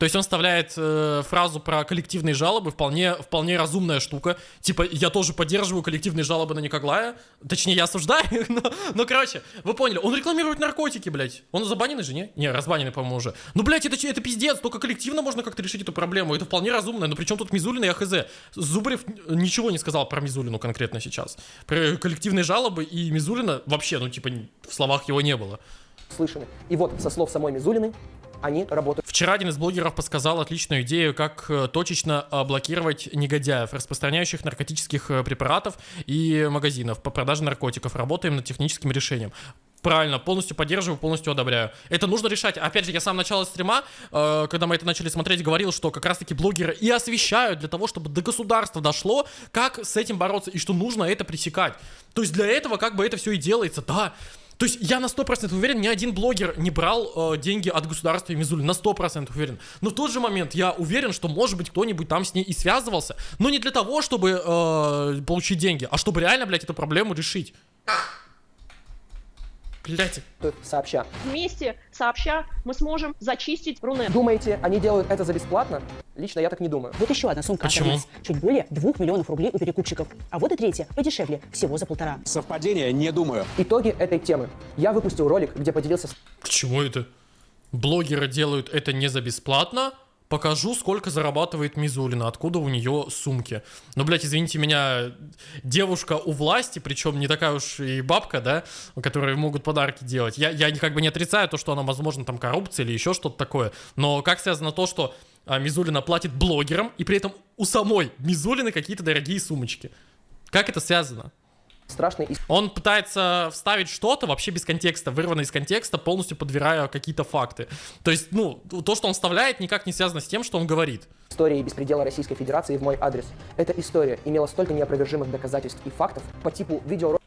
То есть он вставляет э, фразу про коллективные жалобы, вполне, вполне разумная штука. Типа, я тоже поддерживаю коллективные жалобы на Никоглая. Точнее, я осуждаю (laughs) но, но, короче, вы поняли. Он рекламирует наркотики, блядь. Он забаненный же, не? Не, разбаненный, по-моему, уже. Ну, блядь, это, это пиздец. Только коллективно можно как-то решить эту проблему. Это вполне разумно. Но причем тут Мизулина и АХЗ? Зубарев ничего не сказал про Мизулину конкретно сейчас. Про коллективные жалобы и Мизулина вообще, ну, типа, в словах его не было. слышаны. И вот, со слов самой Мизулиной, Они работают Вчера один из блогеров подсказал отличную идею, как э, точечно э, блокировать негодяев, распространяющих наркотических э, препаратов и магазинов по продаже наркотиков. Работаем над техническим решением. Правильно, полностью поддерживаю, полностью одобряю. Это нужно решать. Опять же, я сам начало стрима, э, когда мы это начали смотреть, говорил, что как раз-таки блогеры и освещают для того, чтобы до государства дошло, как с этим бороться и что нужно это пресекать. То есть для этого как бы это все и делается, да. То есть я на 100% уверен, ни один блогер не брал э, деньги от государства и Мизули, на 100% уверен. Но в тот же момент я уверен, что может быть кто-нибудь там с ней и связывался, но не для того, чтобы э, получить деньги, а чтобы реально, блядь, эту проблему решить. Блядь. сообща. Вместе, сообща, мы сможем зачистить Рунет. Думаете, они делают это за бесплатно? Лично я так не думаю. Вот еще одна сумка Почему? от Чуть более 2 миллионов рублей у перекупщиков. А вот и третья, подешевле, всего за полтора. Совпадение? Не думаю. Итоги этой темы. Я выпустил ролик, где поделился с К чему это? Блогеры делают это не за бесплатно. Покажу, сколько зарабатывает Мизулина, откуда у нее сумки. Ну, блядь, извините меня, девушка у власти, причем не такая уж и бабка, да, которые могут подарки делать. Я, я как бы не отрицаю то, что она, возможно, там коррупция или еще что-то такое. Но как связано то, что а, Мизулина платит блогерам, и при этом у самой Мизулины какие-то дорогие сумочки? Как это связано? Страшной Он пытается вставить что-то вообще без контекста, вырванное из контекста, полностью подбирая какие-то факты. То есть, ну, то, что он вставляет, никак не связано с тем, что он говорит. историей беспредела Российской Федерации в мой адрес. Эта история имела столько неопровержимых доказательств и фактов по типу видеоролика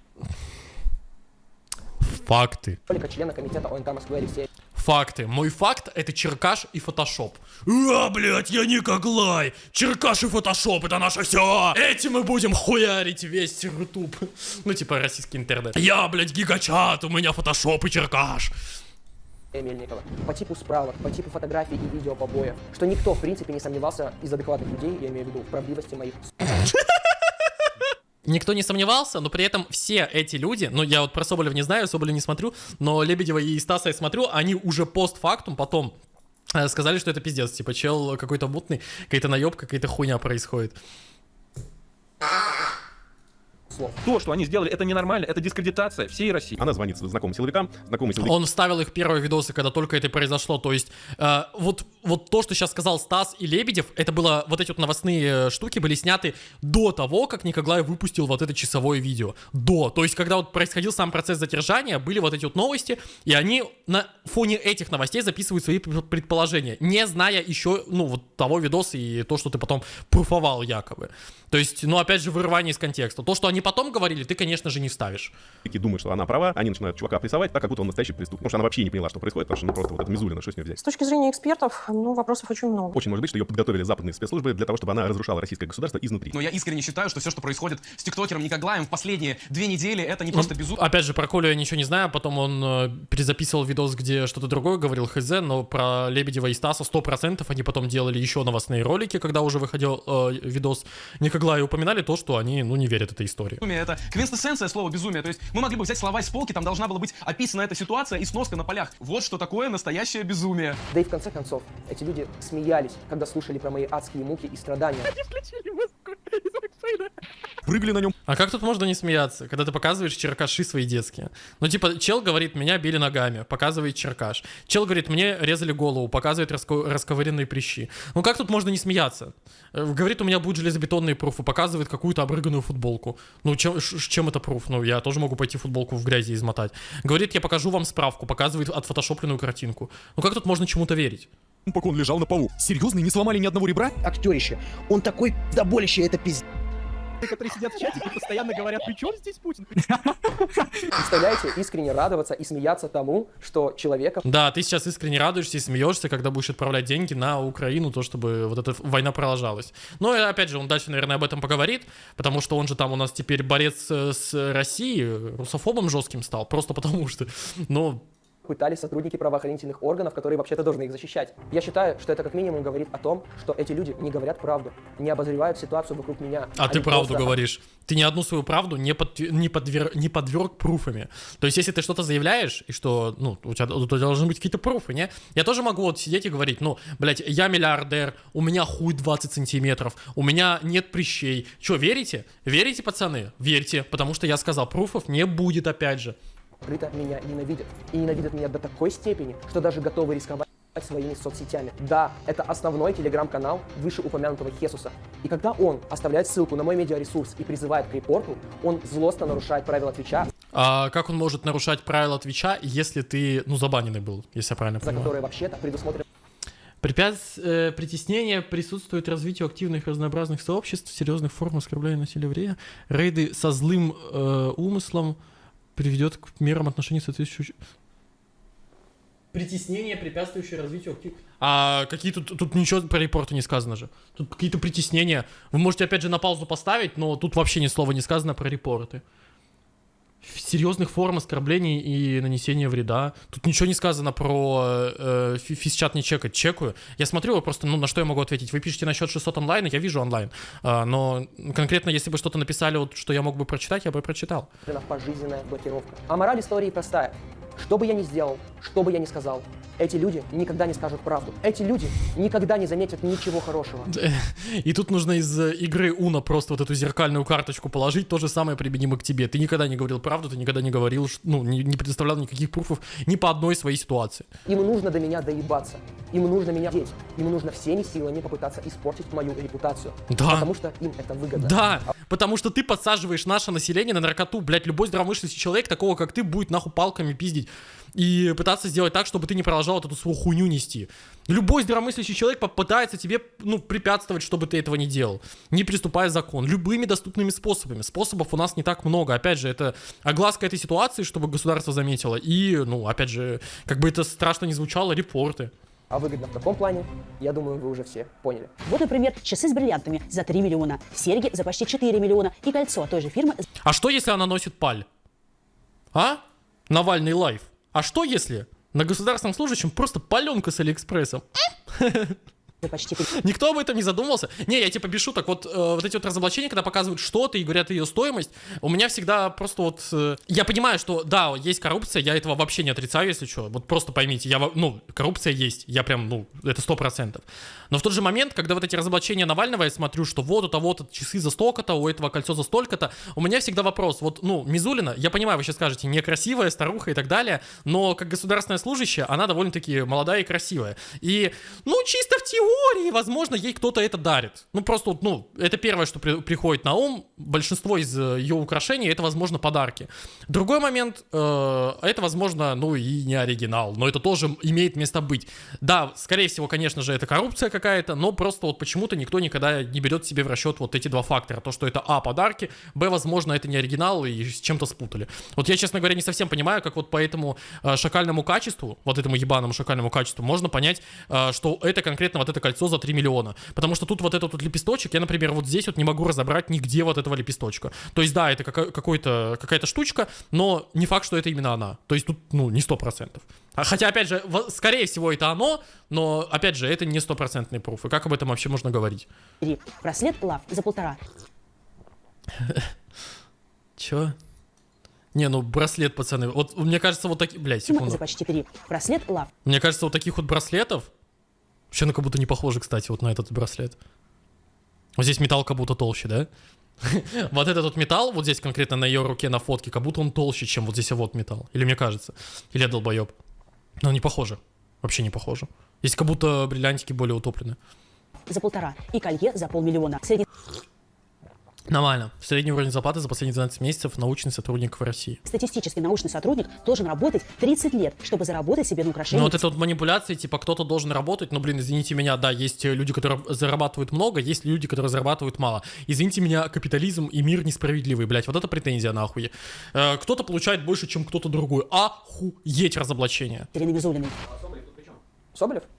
Факты. члена комитета ОНК Москвы Алексея Факты. Мой факт это черкаш и фотошоп. А, блядь, я Никоглай. Черкаш и фотошоп это наше все. Этим мы будем хуярить весь рутуб. Ну, типа российский интернет. Я, блядь, гигачат, у меня фотошоп и черкаш. Мельникова. По типу справок, по типу фотографий и видео побоев. Что никто, в принципе, не сомневался из адекватных людей, я имею в виду, в правдивости моих Никто не сомневался, но при этом все эти люди, ну я вот про Соболева не знаю, Соболева не смотрю, но Лебедева и Стаса я смотрю, они уже постфактум потом э, сказали, что это пиздец, типа чел какой-то мутный, какая-то наебка, какая-то хуйня происходит. Слов. То, что они сделали, это ненормально, это дискредитация всей России. Она звонит знакомым силовикам, знакомые силовики. Он вставил их первые видосы, когда только это произошло. То есть, э, вот, вот то, что сейчас сказал Стас и Лебедев, это было, вот эти вот новостные э, штуки были сняты до того, как Николай выпустил вот это часовое видео. До. То есть, когда вот происходил сам процесс задержания, были вот эти вот новости, и они на фоне этих новостей записывают свои предположения, не зная еще, ну, вот того видоса и то, что ты потом пруфовал якобы. То есть, ну, опять же, вырывание из контекста. То, что они потом говорили, ты, конечно же, не вставишь. Такие думают, что она права, они начинают чувака прессовать, так как будто он настоящий преступник. Потому что она вообще не поняла, что происходит, потому что ну просто вот это Мизулина, что с нее взять. С точки зрения экспертов, ну, вопросов очень много. Очень может быть, что ее подготовили западные спецслужбы для того, чтобы она разрушала российское государство изнутри. Но я искренне считаю, что все, что происходит с тиктокером Никоглаем в последние две недели, это не просто безумие. Опять же, про Колю я ничего не знаю, потом он э, перезаписывал видос, где что-то другое говорил, хз, но про Лебедева и Стаса 100% они потом делали еще новостные ролики, когда уже выходил э, видос Никоглая, и упоминали то, что они, ну, не верят этой истории. Это квинтэссенция слова безумие. То есть мы могли бы взять слова из полки, там должна была быть описана эта ситуация и сноска на полях. Вот что такое настоящее безумие. Да и в конце концов, эти люди смеялись, когда слушали про мои адские муки и страдания. Они включили музыку из Прыгали на нем. А как тут можно не смеяться, когда ты показываешь черкаши свои детские? Ну, типа, чел говорит, меня били ногами, показывает черкаш. Чел говорит, мне резали голову, показывает раско- расковыренные прыщи. Ну, как тут можно не смеяться? Э, Говорит, у меня будут железобетонные пруфы, показывает какую-то обрыганную футболку. Ну, чем, чем это пруф? Ну, я тоже могу пойти футболку в грязи измотать. Говорит, я покажу вам справку, показывает отфотошопленную картинку. Ну, как тут можно чему-то верить? Пока он лежал на полу. Серьезно, не сломали ни одного ребра? Актерище. Он такой доболище, это пиздец. Которые сидят в чате и постоянно говорят, при чем здесь Путин? Представляете, искренне радоваться и смеяться тому, что человека... Да, ты сейчас искренне радуешься и смеешься, когда будешь отправлять деньги на Украину, то, чтобы вот эта война продолжалась. Но, и опять же, он дальше, наверное, об этом поговорит, потому что он же там у нас теперь борец э, с Россией, русофобом жестким стал, просто потому что, ну, пытались сотрудники правоохранительных органов, которые вообще-то должны их защищать. Я считаю, что это как минимум говорит о том, что эти люди не говорят правду, не обозревают ситуацию вокруг меня. А ты правду просто- говоришь. Ты ни одну свою правду не, под, не, подвер, не подверг пруфами. То есть, если ты что-то заявляешь, и что, ну, у тебя, у тебя должны быть какие-то пруфы, не? Я тоже могу вот сидеть и говорить, ну, блядь, я миллиардер, у меня хуй 20 сантиметров, у меня нет прыщей. Че, верите? Верите, пацаны? Верьте, потому что я сказал, пруфов не будет, опять же. Открыто меня ненавидят. И ненавидят меня до такой степени, что даже готовы рисковать своими соцсетями. Да, это основной телеграм-канал вышеупомянутого Хесуса. И когда он оставляет ссылку на мой медиаресурс и призывает к репорту, он злостно нарушает правила Твича, А как он может нарушать правила Твича, если ты, ну, забаненный был, если я правильно за понимаю? которые вообще-то предусмотрено Препятс... э, притеснение присутствует развитию активных разнообразных сообществ, серьезных форм оскорбления насилия вреда. Рейды со злым э, умыслом приведет к мерам отношений соответствующих... Притеснение, препятствующее развитию. А какие тут... Тут ничего про репорты не сказано же. Тут какие-то притеснения. Вы можете опять же на паузу поставить, но тут вообще ни слова не сказано про репорты. Серьезных форм оскорблений и нанесения вреда. Тут ничего не сказано про э, фи- физчат не чекать. Чекаю. Я смотрю, просто, ну, на что я могу ответить. Вы пишете насчет 600 онлайн, я вижу онлайн. А, но конкретно, если бы что-то написали, вот, что я мог бы прочитать, я бы прочитал. пожизненная блокировка. А мораль истории простая. Что бы я ни сделал, что бы я ни сказал, эти люди никогда не скажут правду. Эти люди никогда не заметят ничего хорошего. И тут нужно из э, игры Уна просто вот эту зеркальную карточку положить, то же самое применимо к тебе. Ты никогда не говорил правду, ты никогда не говорил, ну, не, не предоставлял никаких пруфов ни по одной своей ситуации. Им нужно до меня доебаться. Им нужно меня деть. Им нужно всеми силами попытаться испортить мою репутацию. Да. Потому что им это выгодно. Да, потому что ты подсаживаешь наше население на наркоту, блядь, любой здравомыслящий человек, такого как ты, будет нахуй палками пиздить и пытаться сделать так, чтобы ты не продолжал вот эту свою хуйню нести. Любой здравомыслящий человек попытается тебе, ну, препятствовать, чтобы ты этого не делал, не приступая закон, любыми доступными способами. Способов у нас не так много. Опять же, это огласка этой ситуации, чтобы государство заметило, и, ну, опять же, как бы это страшно не звучало, репорты. А выгодно в таком плане, я думаю, вы уже все поняли. Вот, например, часы с бриллиантами за 3 миллиона, серьги за почти 4 миллиона и кольцо той же фирмы А что, если она носит паль? А? Навальный лайф. А что, если на государственном служащем просто паленка с Алиэкспрессом? Почти Никто об этом не задумывался. Не, я типа без шуток. Вот, э, вот эти вот разоблачения, когда показывают что-то и говорят ее стоимость, у меня всегда просто вот... э, я понимаю, что да, есть коррупция, я этого вообще не отрицаю, если что. Вот просто поймите, я, ну, коррупция есть. Я прям, ну, это сто процентов. Но в тот же момент, когда вот эти разоблачения Навального, я смотрю, что вот у того-то часы за столько-то, у этого кольцо за столько-то, у меня всегда вопрос. Вот, ну, Мизулина, я понимаю, вы сейчас скажете, некрасивая, старуха и так далее, но как государственная служащая, она довольно-таки молодая и красивая. И, ну, чисто в теории, возможно, ей кто-то это дарит. Ну, просто, ну, это первое, что при- приходит на ум. Большинство из э, ее украшений это, возможно, подарки. Другой момент, э, это, возможно, ну, и не оригинал, но это тоже имеет место быть. Да, скорее всего, конечно же, это коррупция какая-то, но просто вот почему-то никто никогда не берет себе в расчет вот эти два фактора. То, что это, а, подарки, б, возможно, это не оригинал и с чем-то спутали. Вот я, честно говоря, не совсем понимаю, как вот по этому э, шакальному качеству, вот этому ебаному шакальному качеству, можно понять, э, что это конкретно вот это кольцо за 3 миллиона. Потому что тут вот этот вот лепесточек, я, например, вот здесь вот не могу разобрать нигде вот этого лепесточка. То есть, да, это какой-то, какая-то штучка, но не факт, что это именно она. То есть тут, ну, не сто процентов. А Хотя, опять же, скорее всего, это оно, но, опять же, это не стопроцентный пруф. И как об этом вообще можно говорить? браслет лав за полтора. (laughs) Чё? Не, ну браслет, пацаны. Вот мне кажется, вот такие... Блядь, Фирма секунду. за почти 3. Браслет лав. Мне кажется, вот таких вот браслетов... Вообще, ну как будто не похоже, кстати, вот на этот браслет. Вот здесь металл как будто толще, да? (laughs) Вот этот вот металл, вот здесь конкретно на ее руке на фотке, как будто он толще, чем вот здесь вот металл. Или мне кажется. Или я долбоеб. Но не похоже. Вообще не похоже. Здесь как будто бриллиантики более утоплены. за полтора и колье за полмиллиона. Средний Нормально. Средний уровень зарплаты за последние 12 месяцев научный сотрудник в России. статистический научный сотрудник должен работать 30 лет, чтобы заработать себе на Ну украшение. вот это вот манипуляции, типа кто-то должен работать, но, блин, извините меня, да, есть э, люди, которые зарабатывают много, есть люди, которые зарабатывают мало. Извините меня, капитализм и мир несправедливый, блядь, вот это претензия нахуй. Э, кто-то получает больше, чем кто-то другой. Охуеть разоблачение. Ирины Мизулиной. Соболев? Да.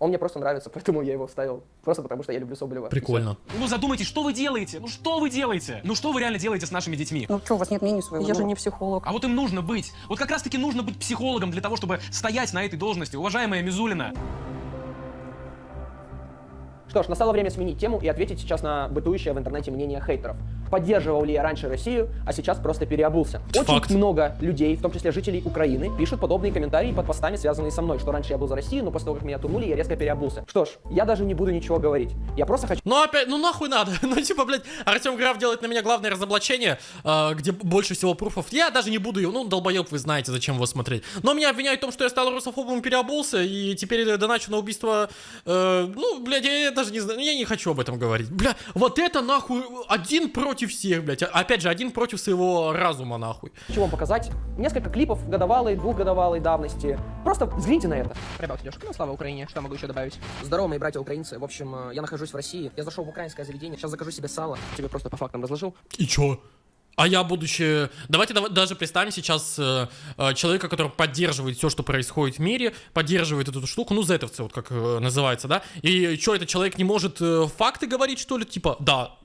Он мне просто нравится, (laughs) поэтому я его вставил. Просто потому, что я люблю Соболева. Прикольно. Ну задумайтесь, что вы делаете? Ну что вы делаете? Ну что вы реально делаете с нашими детьми? Ну что, у вас нет мнения своего? Я же не психолог. А вот им нужно быть. Вот как раз таки нужно быть психологом для того, чтобы стоять на этой должности. Уважаемая Мизулина. Что ж, настало время сменить тему и ответить сейчас на бытующее в интернете мнение хейтеров. поддерживал ли я раньше Россию, а сейчас просто переобулся. Очень Факт. много людей, в том числе жителей Украины, пишут подобные комментарии под постами, связанные со мной, что раньше я был за Россию, но после того, как меня турнули, я резко переобулся. Что ж, я даже не буду ничего говорить. Я просто хочу... Ну опять, ну нахуй надо. (laughs) ну типа, блядь, Артем Граф делает на меня главное разоблачение, э, где больше всего пруфов. Я даже не буду его, ну долбоеб, вы знаете, зачем его смотреть. Но меня обвиняют в том, что я стал русофобом и переобулся, и теперь доначу на убийство... э, ну, блядь, я даже не знаю, я не хочу об этом говорить. Бля, вот это нахуй один против всех, блядь. А- Опять же, один против своего разума, нахуй. Хочу вам показать несколько клипов годовалой, двухгодовалой давности. Просто взгляните на это. Ребят, Лешка, ну слава Украине, что могу еще добавить? Здорово, мои братья украинцы. В общем, э, я нахожусь в России. Я зашел в украинское заведение. Сейчас закажу себе сало. Тебе просто по фактам разложил. И чё? А я, будучи... Давайте дава- даже представим сейчас э, э, человека, который поддерживает все, что происходит в мире, поддерживает эту штуку, ну, зетовцы, вот как э, называется, да? И что, этот человек не может э, факты говорить, что ли? Типа, да,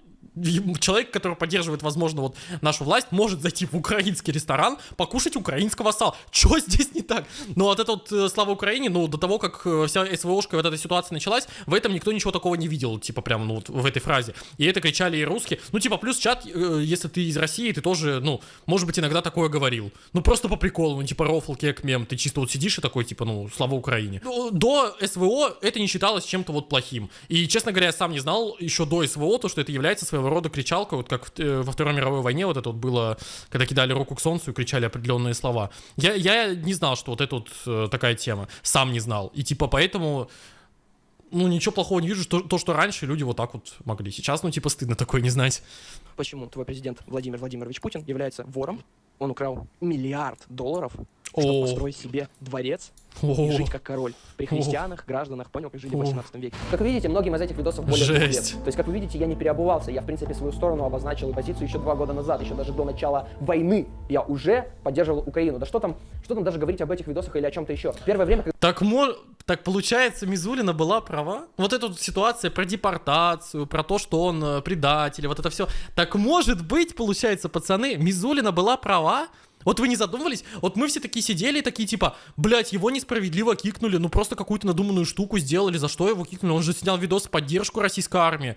человек, который поддерживает, возможно, вот нашу власть, может зайти в украинский ресторан, покушать украинского сала. Чё (laughs) здесь не так? Ну, вот это вот э, слава Украине, ну, до того, как э, вся СВОшка вот эта ситуация началась, в этом никто ничего такого не видел, типа, прям, ну, вот в этой фразе. И это кричали и русские. Ну, типа, плюс чат, э, если ты из России, ты тоже, ну, может быть, иногда такое говорил. Ну, просто по приколу, ну, типа, рофл, кек, мем. Ты чисто вот сидишь и такой, типа, ну, слава Украине. Ну, До СВО это не считалось чем-то вот плохим. И, честно говоря, я сам не знал еще до СВО, то, что это является своего рода кричалкой, вот как э, во Второй мировой войне вот это вот было, когда кидали руку к солнцу и кричали определенные слова. Я, я не знал, что вот это вот э, такая тема. Сам не знал. И, типа, поэтому ну, ничего плохого не вижу, что, то, что раньше люди вот так вот могли. Сейчас, ну, типа, стыдно такое не знать. Почему твой президент Владимир Владимирович Путин является вором? Он украл миллиард долларов, чтобы О. построить себе дворец. И жить как король. При христианах, гражданах, понял, как жили в О. 18 веке. Как вы видите, многим из этих видосов более Жесть. лет. То есть, как вы видите, я не переобувался. Я, в принципе, свою сторону обозначил и позицию еще два года назад, еще даже до начала войны. Я уже поддерживал Украину. Да что там, что там даже говорить об этих видосах или о чем-то еще. Первое время, когда Так, мо... так получается, Мизулина была права? Вот эта вот ситуация про депортацию, про то, что он э, предатель, вот это все. Так может быть, получается, пацаны, Мизулина была права? Вот вы не задумывались? Вот мы все такие сидели такие типа, блядь, его несправедливо кикнули, ну просто какую-то надуманную штуку сделали, за что его кикнули? Он же снял видос в поддержку российской армии.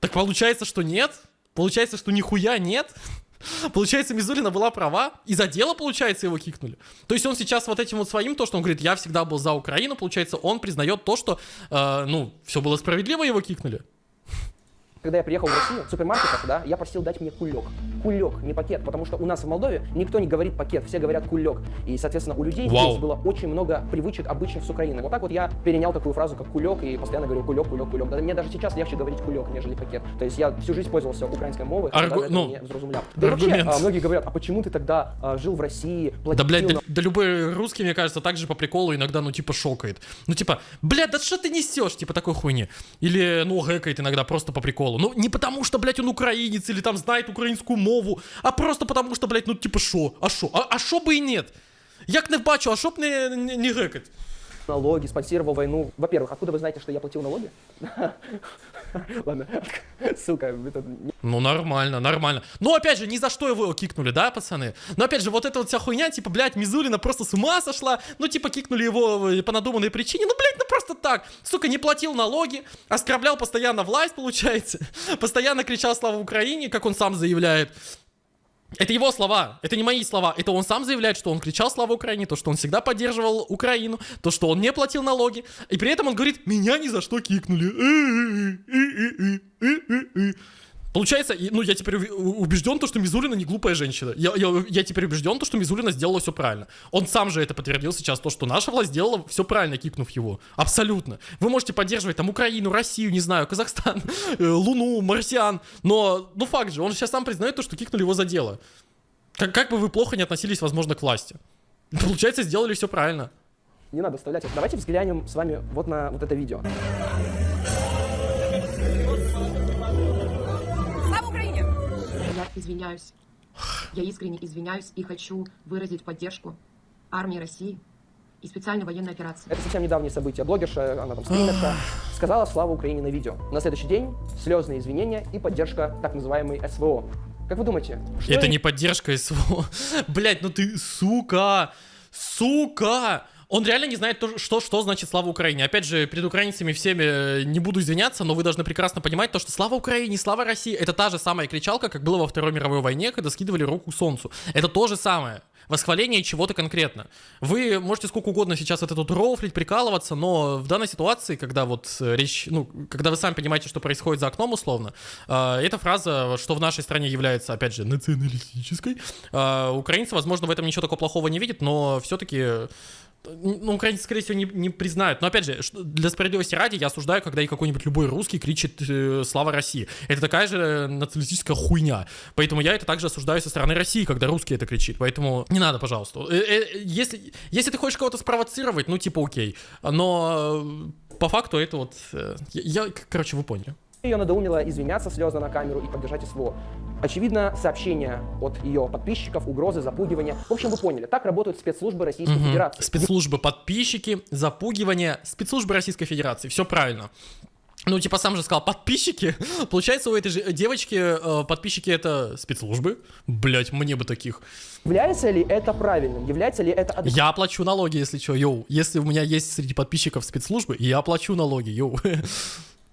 Так получается, что нет? Получается, что нихуя нет? (laughs) Получается, Мизулина была права, и за дело, получается, его кикнули. То есть он сейчас вот этим вот своим, то, что он говорит, я всегда был за Украину, получается, он признает то, что, э, ну, все было справедливо, его кикнули. Когда я приехал в Россию, в супермаркетах, да, я просил дать мне кулек. Кулек, не пакет, потому что у нас в Молдове никто не говорит пакет, все говорят кулек. И, соответственно, у людей Вау. здесь было очень много привычек обычных с Украины. Вот так вот я перенял такую фразу, как кулек, и постоянно говорю кулек, кулек, кулек. Да, мне даже сейчас легче говорить кулек, нежели пакет. То есть я всю жизнь пользовался украинской мовой, Аргу- даже ну, не зразумлял. Да и вообще, аргумент. а, многие говорят, а почему ты тогда а, жил в России, Да, платил блядь, да, на- да любой русский, мне кажется, также по приколу иногда, ну, типа, шокает. Ну, типа, блядь, да что ты несешь, типа, такой хуйни. Или, ну, гэкает иногда просто по приколу. Ну, не потому что, блядь, он украинец или там знает украинскую мову, а просто потому что, блядь, ну, типа, шо? А шо? А, а шо бы и нет? Як не бачу, а шо б не, не, не гекать? Налоги, спонсировал войну. Во-первых, откуда вы знаете, что я платил налоги? (laughs) Ладно, не- Ну, нормально, нормально. Ну, опять же, ни за что его кикнули, да, пацаны? Но, опять же, вот эта вот вся хуйня, типа, блядь, Мизулина просто с ума сошла. Ну, типа, кикнули его э, по надуманной причине. Ну, блядь, ну просто так. Сука, не платил налоги, оскорблял постоянно власть, получается. (laughs) Постоянно кричал «Слава Украине», как он сам заявляет. Это его слова, это не мои слова. Это он сам заявляет, что он кричал «Слава Украине», то, что он всегда поддерживал Украину, то, что он не платил налоги. И при этом он говорит «Меня ни за что кикнули». Получается, ну, я теперь убежден, то, что Мизулина не глупая женщина. Я, я, я теперь убежден, то, что Мизулина сделала все правильно. Он сам же это подтвердил сейчас, то, что наша власть сделала все правильно, кикнув его. Абсолютно. Вы можете поддерживать там Украину, Россию, не знаю, Казахстан, (laughs) э, Луну, марсиан, но, ну, факт же, он сейчас сам признает то, что кикнули его за дело. Как, как бы вы плохо не относились, возможно, к власти. (laughs) Получается, сделали все правильно. Не надо вставлять. Давайте взглянем с вами вот на вот это видео. Извиняюсь. Я искренне извиняюсь и хочу выразить поддержку армии России и специальной военной операции. Это совсем недавние события. Блогерша, она там стримерша, сказала «Слава Украине» на видео. На следующий день слезные извинения и поддержка так называемой СВО. Как вы думаете? что Это не поддержка СВО. (laughs) Блять, ну ты, сука, сука. Он реально не знает, то, что, что значит слава Украине. Опять же, перед украинцами всеми э, не буду извиняться, но вы должны прекрасно понимать то, что слава Украине, слава России, это та же самая кричалка, как было во Второй мировой войне, когда скидывали руку солнцу. Это то же самое. Восхваление чего-то конкретно. Вы можете сколько угодно сейчас вот это тут рофлить, прикалываться, но в данной ситуации, когда вот э, речь, ну, когда вы сами понимаете, что происходит за окном условно, э, эта фраза, что в нашей стране является, опять же, националистической, э, украинцы, возможно, в этом ничего такого плохого не видят, но все-таки ну, украинцы, скорее всего, не, не признают. Но, опять же, для справедливости ради, я осуждаю, когда и какой-нибудь любой русский кричит э, «Слава России». Это такая же националистическая хуйня. Поэтому я это также осуждаю со стороны России, когда русский это кричит. Поэтому не надо, пожалуйста. Э, э, если, если ты хочешь кого-то спровоцировать, ну, типа, окей. Но по факту это вот... я- короче, вы поняли. Ее надоумило извиняться слезно на камеру и поддержать СВО. Очевидно, сообщения от ее подписчиков, угрозы, запугивания. В общем, вы поняли, так работают спецслужбы Российской Мгм. Федерации. Спецслужбы подписчики, запугивание, спецслужбы Российской Федерации. Все правильно. Ну, типа, сам же сказал, подписчики. (laughs) Получается, у этой же девочки э, подписчики это спецслужбы. Блять, мне бы таких. Является ли это правильным? Является ли это? Я плачу налоги, если что, йоу. Если у меня есть среди подписчиков спецслужбы, я плачу налоги, йоу. (laughs)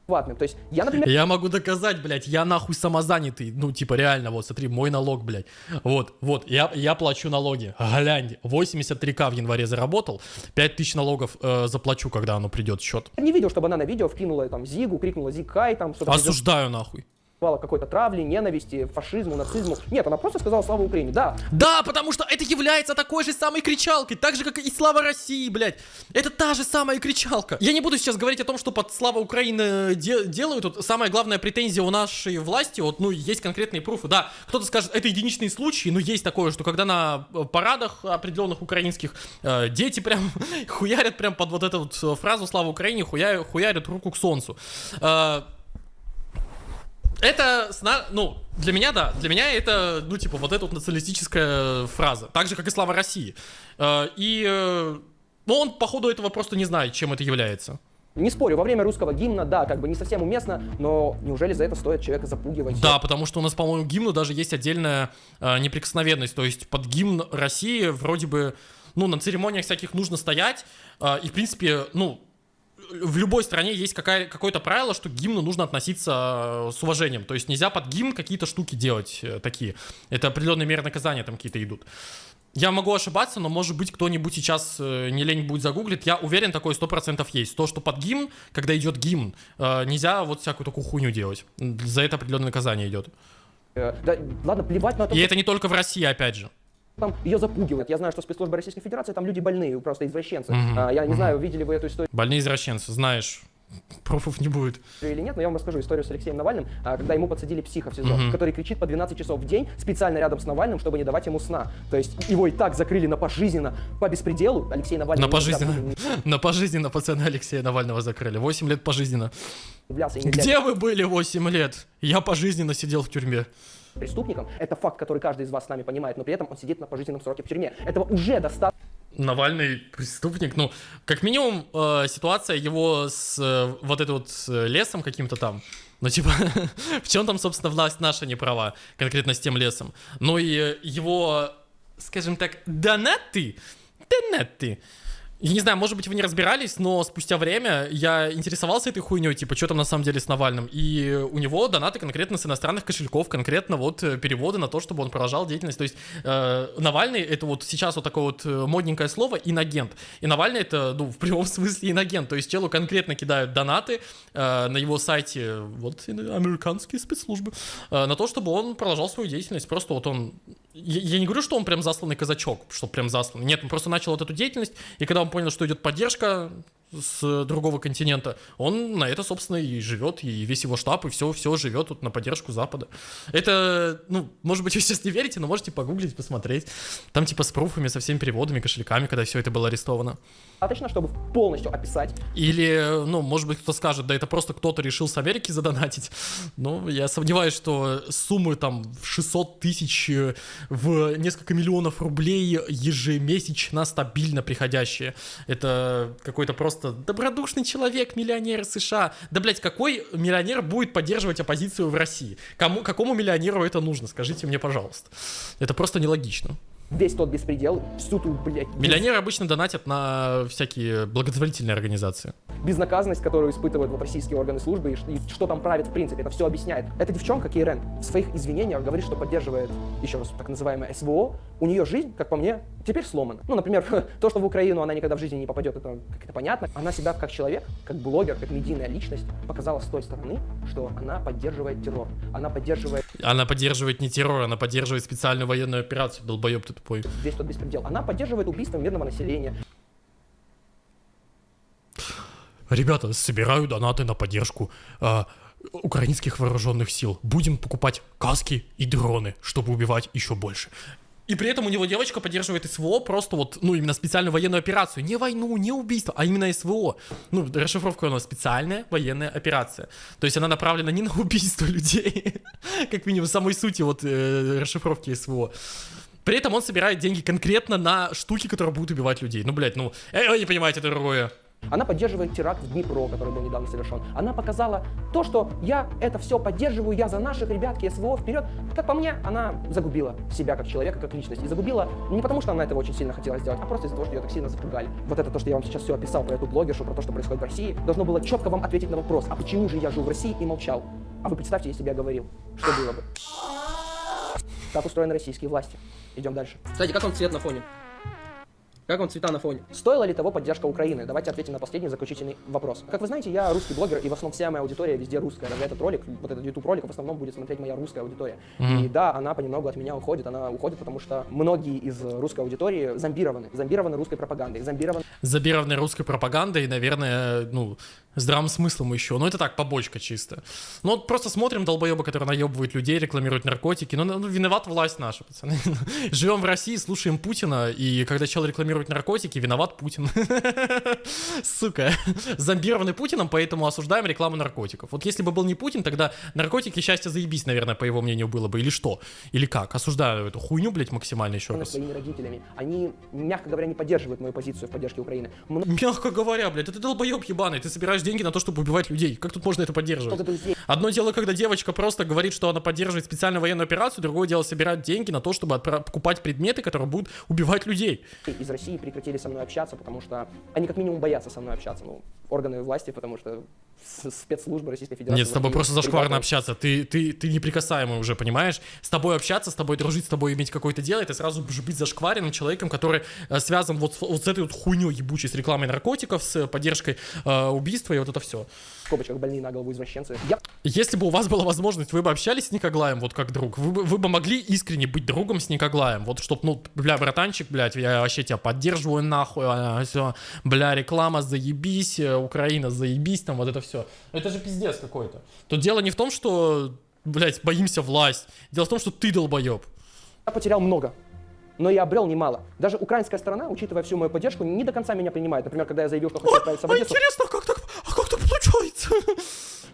То есть я, например, Я могу доказать, блядь, я нахуй самозанятый. Ну, типа, реально, вот, смотри, мой налог, блядь. Вот, вот, я, я плачу налоги. Глянь, 83к в январе заработал, 5000 налогов э, заплачу, когда оно придет счет. не видел, чтобы она на видео вкинула там Зигу, крикнула Зикай, там Осуждаю нахуй. К какой-то травле, ненависти, фашизму, нацизму. Нет, она просто сказала слава Украине. Да, Да, потому что это является такой же самой кричалкой, так же, как и Слава России, блядь. Это та же самая кричалка. Я не буду сейчас говорить о том, что под Слава Украины де- делают. Вот самая главная претензия у нашей власти, вот, ну, есть конкретные пруфы. Да, кто-то скажет, это единичные случаи, но есть такое, что когда на э, парадах определенных украинских э, дети прям (laughs) хуярят прям под вот эту вот фразу «Слава Украине», хуя- хуярят руку к солнцу. Э, это, сна- ну, для меня, да, для меня это, ну, типа, вот эта вот националистическая фраза, так же, как и «Слава России». Э, И, э, ну, он, походу, этого просто не знает, чем это является. не спорю, во время русского гимна, да, как бы не совсем уместно, но неужели за это стоит человека запугивать? Да, потому что у нас, по-моему, гимну даже есть отдельная э, неприкосновенность, то есть под гимн России вроде бы, ну, на церемониях всяких нужно стоять, э, и, в принципе, ну, в любой стране есть какая, какое-то правило, что к гимну нужно относиться э, с уважением. То есть нельзя под гимн какие-то штуки делать э, такие. Это определенные меры наказания там какие-то идут. Я могу ошибаться, но может быть кто-нибудь сейчас э, не лень будет загуглит. Я уверен, такое 100% есть. То, что под гимн, когда идет гимн, нельзя вот всякую такую хуйню делать. За это определенное наказание идет. Да, ладно, плевать на то, И это не только в России, опять же. Там ее запугивают. Я знаю, что спецслужбы Российской Федерации там люди больные, просто извращенцы. Мгм, А, я не знаю, видели вы эту историю Больные извращенцы, знаешь. Пруфов не будет. или нет, но я вам расскажу историю с Алексеем Навальным, а, когда ему подсадили психа в СИЗО, Мгм. который кричит по 12 часов в день специально рядом с Навальным, чтобы не давать ему сна. То есть его и так закрыли на пожизненно по беспределу. Алексей Навальный На никогда пожизненно. (laughs) На пожизненно пацана Алексея Навального закрыли. 8 лет пожизненно. Где вы были 8 лет? Я пожизненно сидел в тюрьме. Преступником. Это факт, который каждый из вас с нами понимает, но при этом он сидит на пожизненном сроке в тюрьме. Этого уже достаточно. Навальный преступник, ну, как минимум, э, ситуация его с э, вот этой вот э, лесом каким-то там, ну, типа, (laughs) в чем там, собственно, власть наша не права, конкретно с тем лесом. Ну и его, скажем так, донаты, донаты. Я не знаю, может быть, вы не разбирались, но спустя время я интересовался этой хуйней, типа, что там на самом деле с Навальным. И у него донаты конкретно с иностранных кошельков, конкретно вот э, переводы на то, чтобы он продолжал деятельность. То есть э, Навальный это вот сейчас вот такое вот э, модненькое слово инагент. И Навальный это, ну, в прямом (laughs) смысле инагент. То есть челу конкретно кидают донаты э, на его сайте, вот, американские спецслужбы, э, на то, чтобы он продолжал свою деятельность. Просто вот он... Я, я не говорю, что он прям засланный казачок, что прям засланный. Нет, он просто начал вот эту деятельность, и когда понял, что идет поддержка с другого континента, он на это, собственно, и живет, и весь его штаб, и все, все живет тут на поддержку Запада. Это, ну, может быть, вы сейчас не верите, но можете погуглить, посмотреть. Там типа с пруфами, со всеми переводами, кошельками, когда все это было арестовано. Достаточно, чтобы полностью описать Или, ну, может быть, кто скажет, да это просто кто-то решил с Америки задонатить. Ну, я сомневаюсь, что суммы там в 600 тысяч, э, в несколько миллионов рублей ежемесячно стабильно приходящие. Это какой-то просто добродушный человек, миллионер США. Да, блядь, какой миллионер будет поддерживать оппозицию в России? Кому, какому миллионеру это нужно? Скажите мне, пожалуйста. Это просто нелогично. Весь тот беспредел, всю ту, блядь, Миллионеры обычно донатят на всякие благотворительные организации. безнаказанность, которую испытывают вот российские органы службы, и, и что там правит в принципе, это все объясняет. Эта девчонка, Кейрен, в своих извинениях говорит, что поддерживает, еще раз, так называемое СВО. У нее жизнь, как по мне, теперь сломана. Ну, например, (laughs) то, что в Украину она никогда в жизни не попадет, это как-то понятно. Она себя как человек, как блогер, как медийная личность показала с той стороны, что она поддерживает террор. Она поддерживает Она поддерживает не террор, она поддерживает специальную военную операцию, долбоеб ты тупой. весь тот беспредел. Она поддерживает убийство мирного населения. Ребята, собираю донаты на поддержку а, украинских вооруженных сил. Будем покупать каски и дроны, чтобы убивать еще больше. И при этом у него девочка поддерживает СВО просто вот, ну, именно специальную военную операцию. Не войну, не убийство, а именно СВО. Ну, расшифровка у нас специальная военная операция. То есть она направлена не на убийство (laughs) людей, как минимум самой сути вот э, расшифровки СВО. При этом он собирает деньги конкретно на штуки, которые будут убивать людей. Ну, блядь, ну, э, вы не понимаете, это другое. Она поддерживает теракт в Днепро, который был недавно совершен. Она показала то, что я это все поддерживаю, я за наших ребятки СВО вперед. Как по мне, она загубила себя как человека, как личность. И загубила не потому, что она этого очень сильно хотела сделать, а просто из-за того, что ее так сильно запугали. Вот это то, что я вам сейчас все описал про эту блогершу, про то, что происходит в России, должно было четко вам ответить на вопрос, а почему же я жил в России и молчал? А вы представьте, если бы я говорил, что было бы? Как устроены российские власти? Идем дальше. Кстати, как вам цвет на фоне? Как вам цвета на фоне? Стоила ли того поддержка Украины? Давайте ответим на последний заключительный вопрос. Как вы знаете, я русский блогер, и в основном вся моя аудитория везде русская. Даже этот ролик, вот этот YouTube ролик, в основном будет смотреть моя русская аудитория. Мгм. И да, она понемногу от меня уходит. Она уходит, потому что многие из русской аудитории зомбированы. Зомбированы русской пропагандой. Зомбированы забированной русской пропагандой наверное, ну, здравым смыслом еще. Ну, это так, побочка чисто. Ну, вот просто смотрим долбоеба, который наебывает людей, рекламирует наркотики. Ну, ну, виноват власть наша, пацаны. (laughs) Живем в России, слушаем Путина, и когда человек рекламирует наркотики, виноват Путин. (laughs) Сука. (laughs) Зомбированный Путиным, поэтому осуждаем рекламу наркотиков. Вот если бы был не Путин, тогда наркотики счастье заебись, наверное, по его мнению было бы. Или что? Или как? Осуждаю эту хуйню, блядь, максимально еще раз. своими родителями. Они, мягко говоря, не поддерживают мою позицию в поддержке Украины. Мягко говоря, блядь, это долбоеб ебаный, ты собираешь деньги на то, чтобы убивать людей. Как тут можно это поддерживать? Одно дело, когда девочка просто говорит, что она поддерживает специальную военную операцию, другое дело собирать деньги на то, чтобы покупать предметы, которые будут убивать людей. из России прекратили со мной общаться, потому что они как минимум боятся со мной общаться. Ну, органы власти, потому что спецслужбы Российской Федерации... Нет, с тобой просто зашкварно прибавляют. общаться. Ты, ты, ты неприкасаемый уже, понимаешь? С тобой общаться, с тобой дружить, с тобой иметь какое-то дело, это сразу же быть зашкваренным человеком, который э, связан вот, с- вот с этой вот хуйней ебучей, с рекламой наркотиков, с поддержкой э, убийства и вот это все. В скобочках больные на голову извращенцы. Я Если бы у вас была возможность, вы бы общались с Никоглаем вот как друг, вы бы, вы бы могли искренне быть другом с Никоглаем, вот чтоб, ну, бля, братанчик, блядь, я вообще тебя поддерживаю нахуй, все, бля, реклама, заебись, э, Украина, заебись, там вот это все. Это же пиздец какой-то. Тут дело не в том, что, блядь, боимся власть, дело в том, что ты долбоеб. Я потерял много, но я обрел немало. Даже украинская сторона, учитывая всю мою поддержку, не до конца меня принимает. Например, когда я заявил, что хочу отправиться в Одессу... интересно, как так, а как так получается?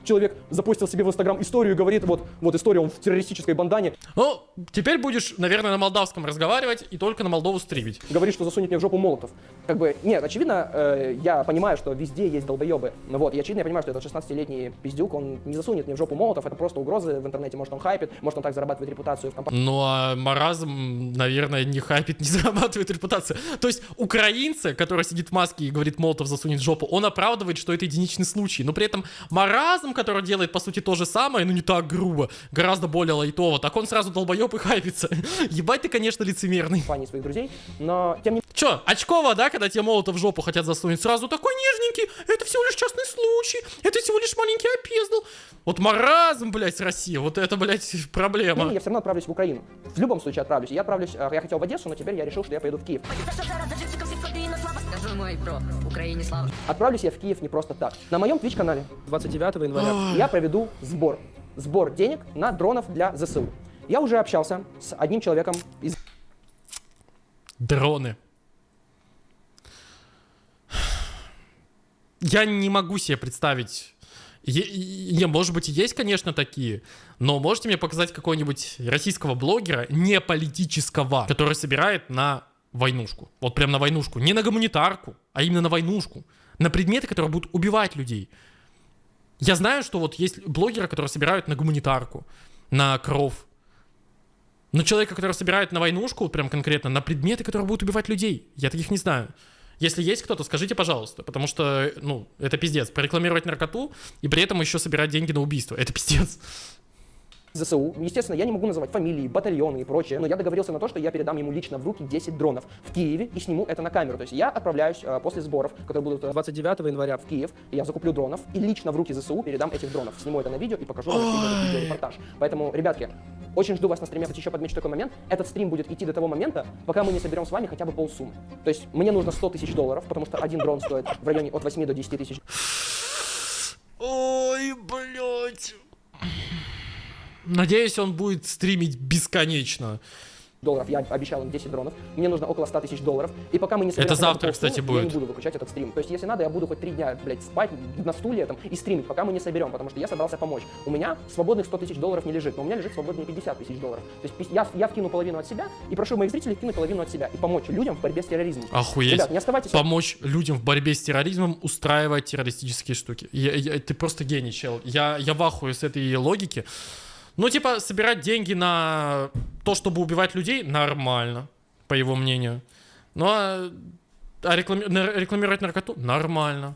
Человек запустил себе в Инстаграм историю и говорит, вот, вот история, он в террористической бандане. Ну, теперь будешь, наверное, на молдавском разговаривать и только на Молдову стримить. Говорит, что засунет мне в жопу молотов. Как бы, нет, очевидно, э, я понимаю, что везде есть долбоебы. Ну Вот, и очевидно, я понимаю, что этот 16-летний пиздюк, он не засунет мне в жопу молотов, это просто угрозы в интернете, может он хайпит, может он так зарабатывает репутацию в компании. Ну, а маразм, наверное, не хайпит, не (laughs) зарабатывает репутацию. То есть украинцы, который сидит в маске и говорит Молотов засунет в жопу, он оправдывает, что это единичный случай. Но при этом маразм, который делает, по сути, то же самое, но не так грубо, гораздо более лайтово, так он сразу долбоеб и хайпится. (laughs) Ебать ты, конечно, лицемерный. компании своих друзей, но тем не Чё, очково, да, когда тебе Молотов в жопу хотят засунуть? Сразу такой нежненький, это всего лишь частный случай, это всего лишь маленький опездал. Вот маразм, блядь, с России, вот это, блядь, (laughs) проблема. менее, я все равно отправлюсь в Украину. В любом случае отправлюсь. Я отправлюсь, э, я хотел в Одессу, но теперь я решил, что я поеду в Киев. Мой про Украине слава. Отправлюсь я в Киев не просто так. На моем Twitch-канале 29 января я проведу сбор. Сбор денег на дронов для ЗСУ. Я уже общался с одним человеком из Дроны. Я не могу себе представить. Е- е- может быть, и есть, конечно, такие, но можете мне показать какого-нибудь российского блогера, не политического, который собирает на войнушку. Вот прям на войнушку. Не на гуманитарку, а именно на войнушку. На предметы, которые будут убивать людей. Я знаю, что вот есть блогеры, которые собирают на гуманитарку, на кров. Но человека, который собирает на войнушку, прям конкретно, на предметы, которые будут убивать людей, я таких не знаю. Если есть кто-то, скажите, пожалуйста, потому что, ну, это пиздец. Прорекламировать наркоту и при этом еще собирать деньги на убийство. Это пиздец. ЗСУ. Естественно, я не могу называть фамилии, батальоны и прочее, но я договорился на то, что я передам ему лично в руки 10 дронов в Киеве и сниму это на камеру. То есть я отправляюсь э, после сборов, которые будут э, 29 января в Киев, я закуплю дронов и лично в руки ЗСУ передам этих дронов. Сниму это на видео и покажу вам видеорепортаж. Поэтому, ребятки, очень жду вас на стриме. Кстати, еще подмечу такой момент. Этот стрим будет идти до того момента, пока мы не соберем с вами хотя бы полсуммы. То есть мне нужно 100 тысяч долларов, потому что один дрон стоит в районе от 8 до 10 тысяч. Ой, блядь. Надеюсь, он будет стримить бесконечно. долларов. Я обещал им 10 дронов. Мне нужно около 100 тысяч долларов. И пока мы не Это завтра, полсуммы, кстати, Я будет. не буду выключать этот стрим. То есть, если надо, я буду хоть три дня, блядь, спать на стуле там и стримить, пока мы не соберем, потому что я собрался помочь. У меня свободных 100 тысяч долларов не лежит, но у меня лежит свободные 50 тысяч долларов. То есть я, я вкину половину от себя и прошу моих зрителей кинуть половину от себя и помочь людям в борьбе с терроризмом. Охуеть. Ребят, не оставайтесь... Помочь людям в борьбе с терроризмом устраивать террористические штуки. Я- я- ты просто гений, чел. Я, я в ахуе с этой логики. Ну, типа, собирать деньги на то, чтобы убивать людей, нормально, по его мнению. Ну, а, а реклами- рекламировать наркоту, нормально.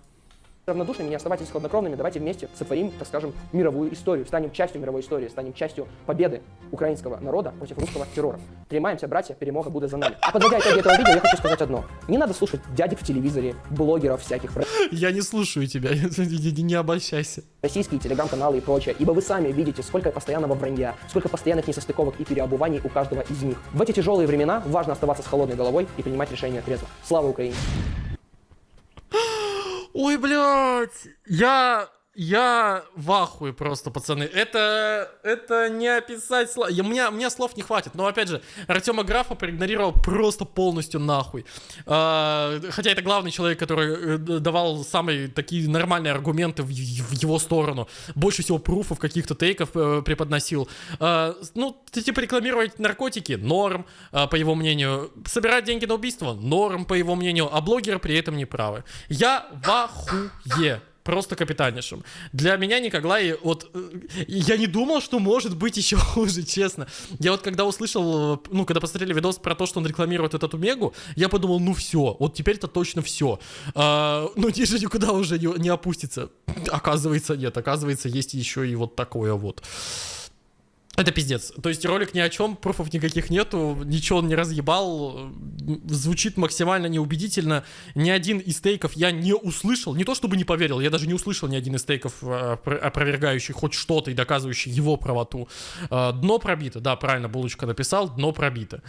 Равнодушными, не оставайтесь хладнокровными, давайте вместе сотворим, так скажем, мировую историю, станем частью мировой истории, станем частью победы украинского народа против русского террора. Тримаемся, братья, перемога будет за нами. А подводя итоги этого видео, я хочу сказать одно. Не надо слушать дядек в телевизоре, блогеров всяких, Я не слушаю тебя, (laughs) не, обольщайся. российские телеграм-каналы и прочее, ибо вы сами видите, сколько постоянного вранья, сколько постоянных несостыковок и переобуваний у каждого из них. В эти тяжелые времена важно оставаться с холодной головой и принимать решения трезво. Слава Украине! Ой, блядь, я, я в ахуе просто, пацаны. Это, это не описать слов. У, меня, у меня слов не хватит. Но, опять же, Артема Графа проигнорировал просто полностью нахуй. А, хотя это главный человек, который э, давал самые такие нормальные аргументы в, в его сторону. Больше всего пруфов, каких-то тейков э, преподносил. А, ну, типа, рекламировать наркотики, норм, а, по его мнению. Собирать деньги на убийство, норм, по его мнению. А блогеры при этом не правы. Я в ахуе. Просто капитаннейшим. Для меня Николай, вот, э, я не думал, что может быть еще (laughs) хуже, честно. Я вот когда услышал, э, ну, когда посмотрели видос про то, что он рекламирует этот Омегу, я подумал, ну все, вот теперь это точно все. А, ну, ниже никуда уже не, не опустится. Оказывается, нет, оказывается, есть еще и вот такое вот. Это пиздец. То есть ролик ни о чем, пруфов никаких нету, ничего он не разъебал, звучит максимально неубедительно. Ни один из тейков я не услышал, не то чтобы не поверил, я даже не услышал ни один из тейков, опро- опровергающий хоть что-то и доказывающий его правоту. А, Дно пробито, да, правильно Булочка написал, дно пробито.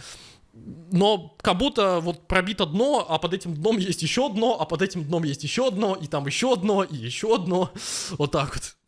Но как будто вот пробито дно, а под этим дном есть еще дно, а под этим дном есть еще дно, и там еще дно, и еще дно. Вот так вот.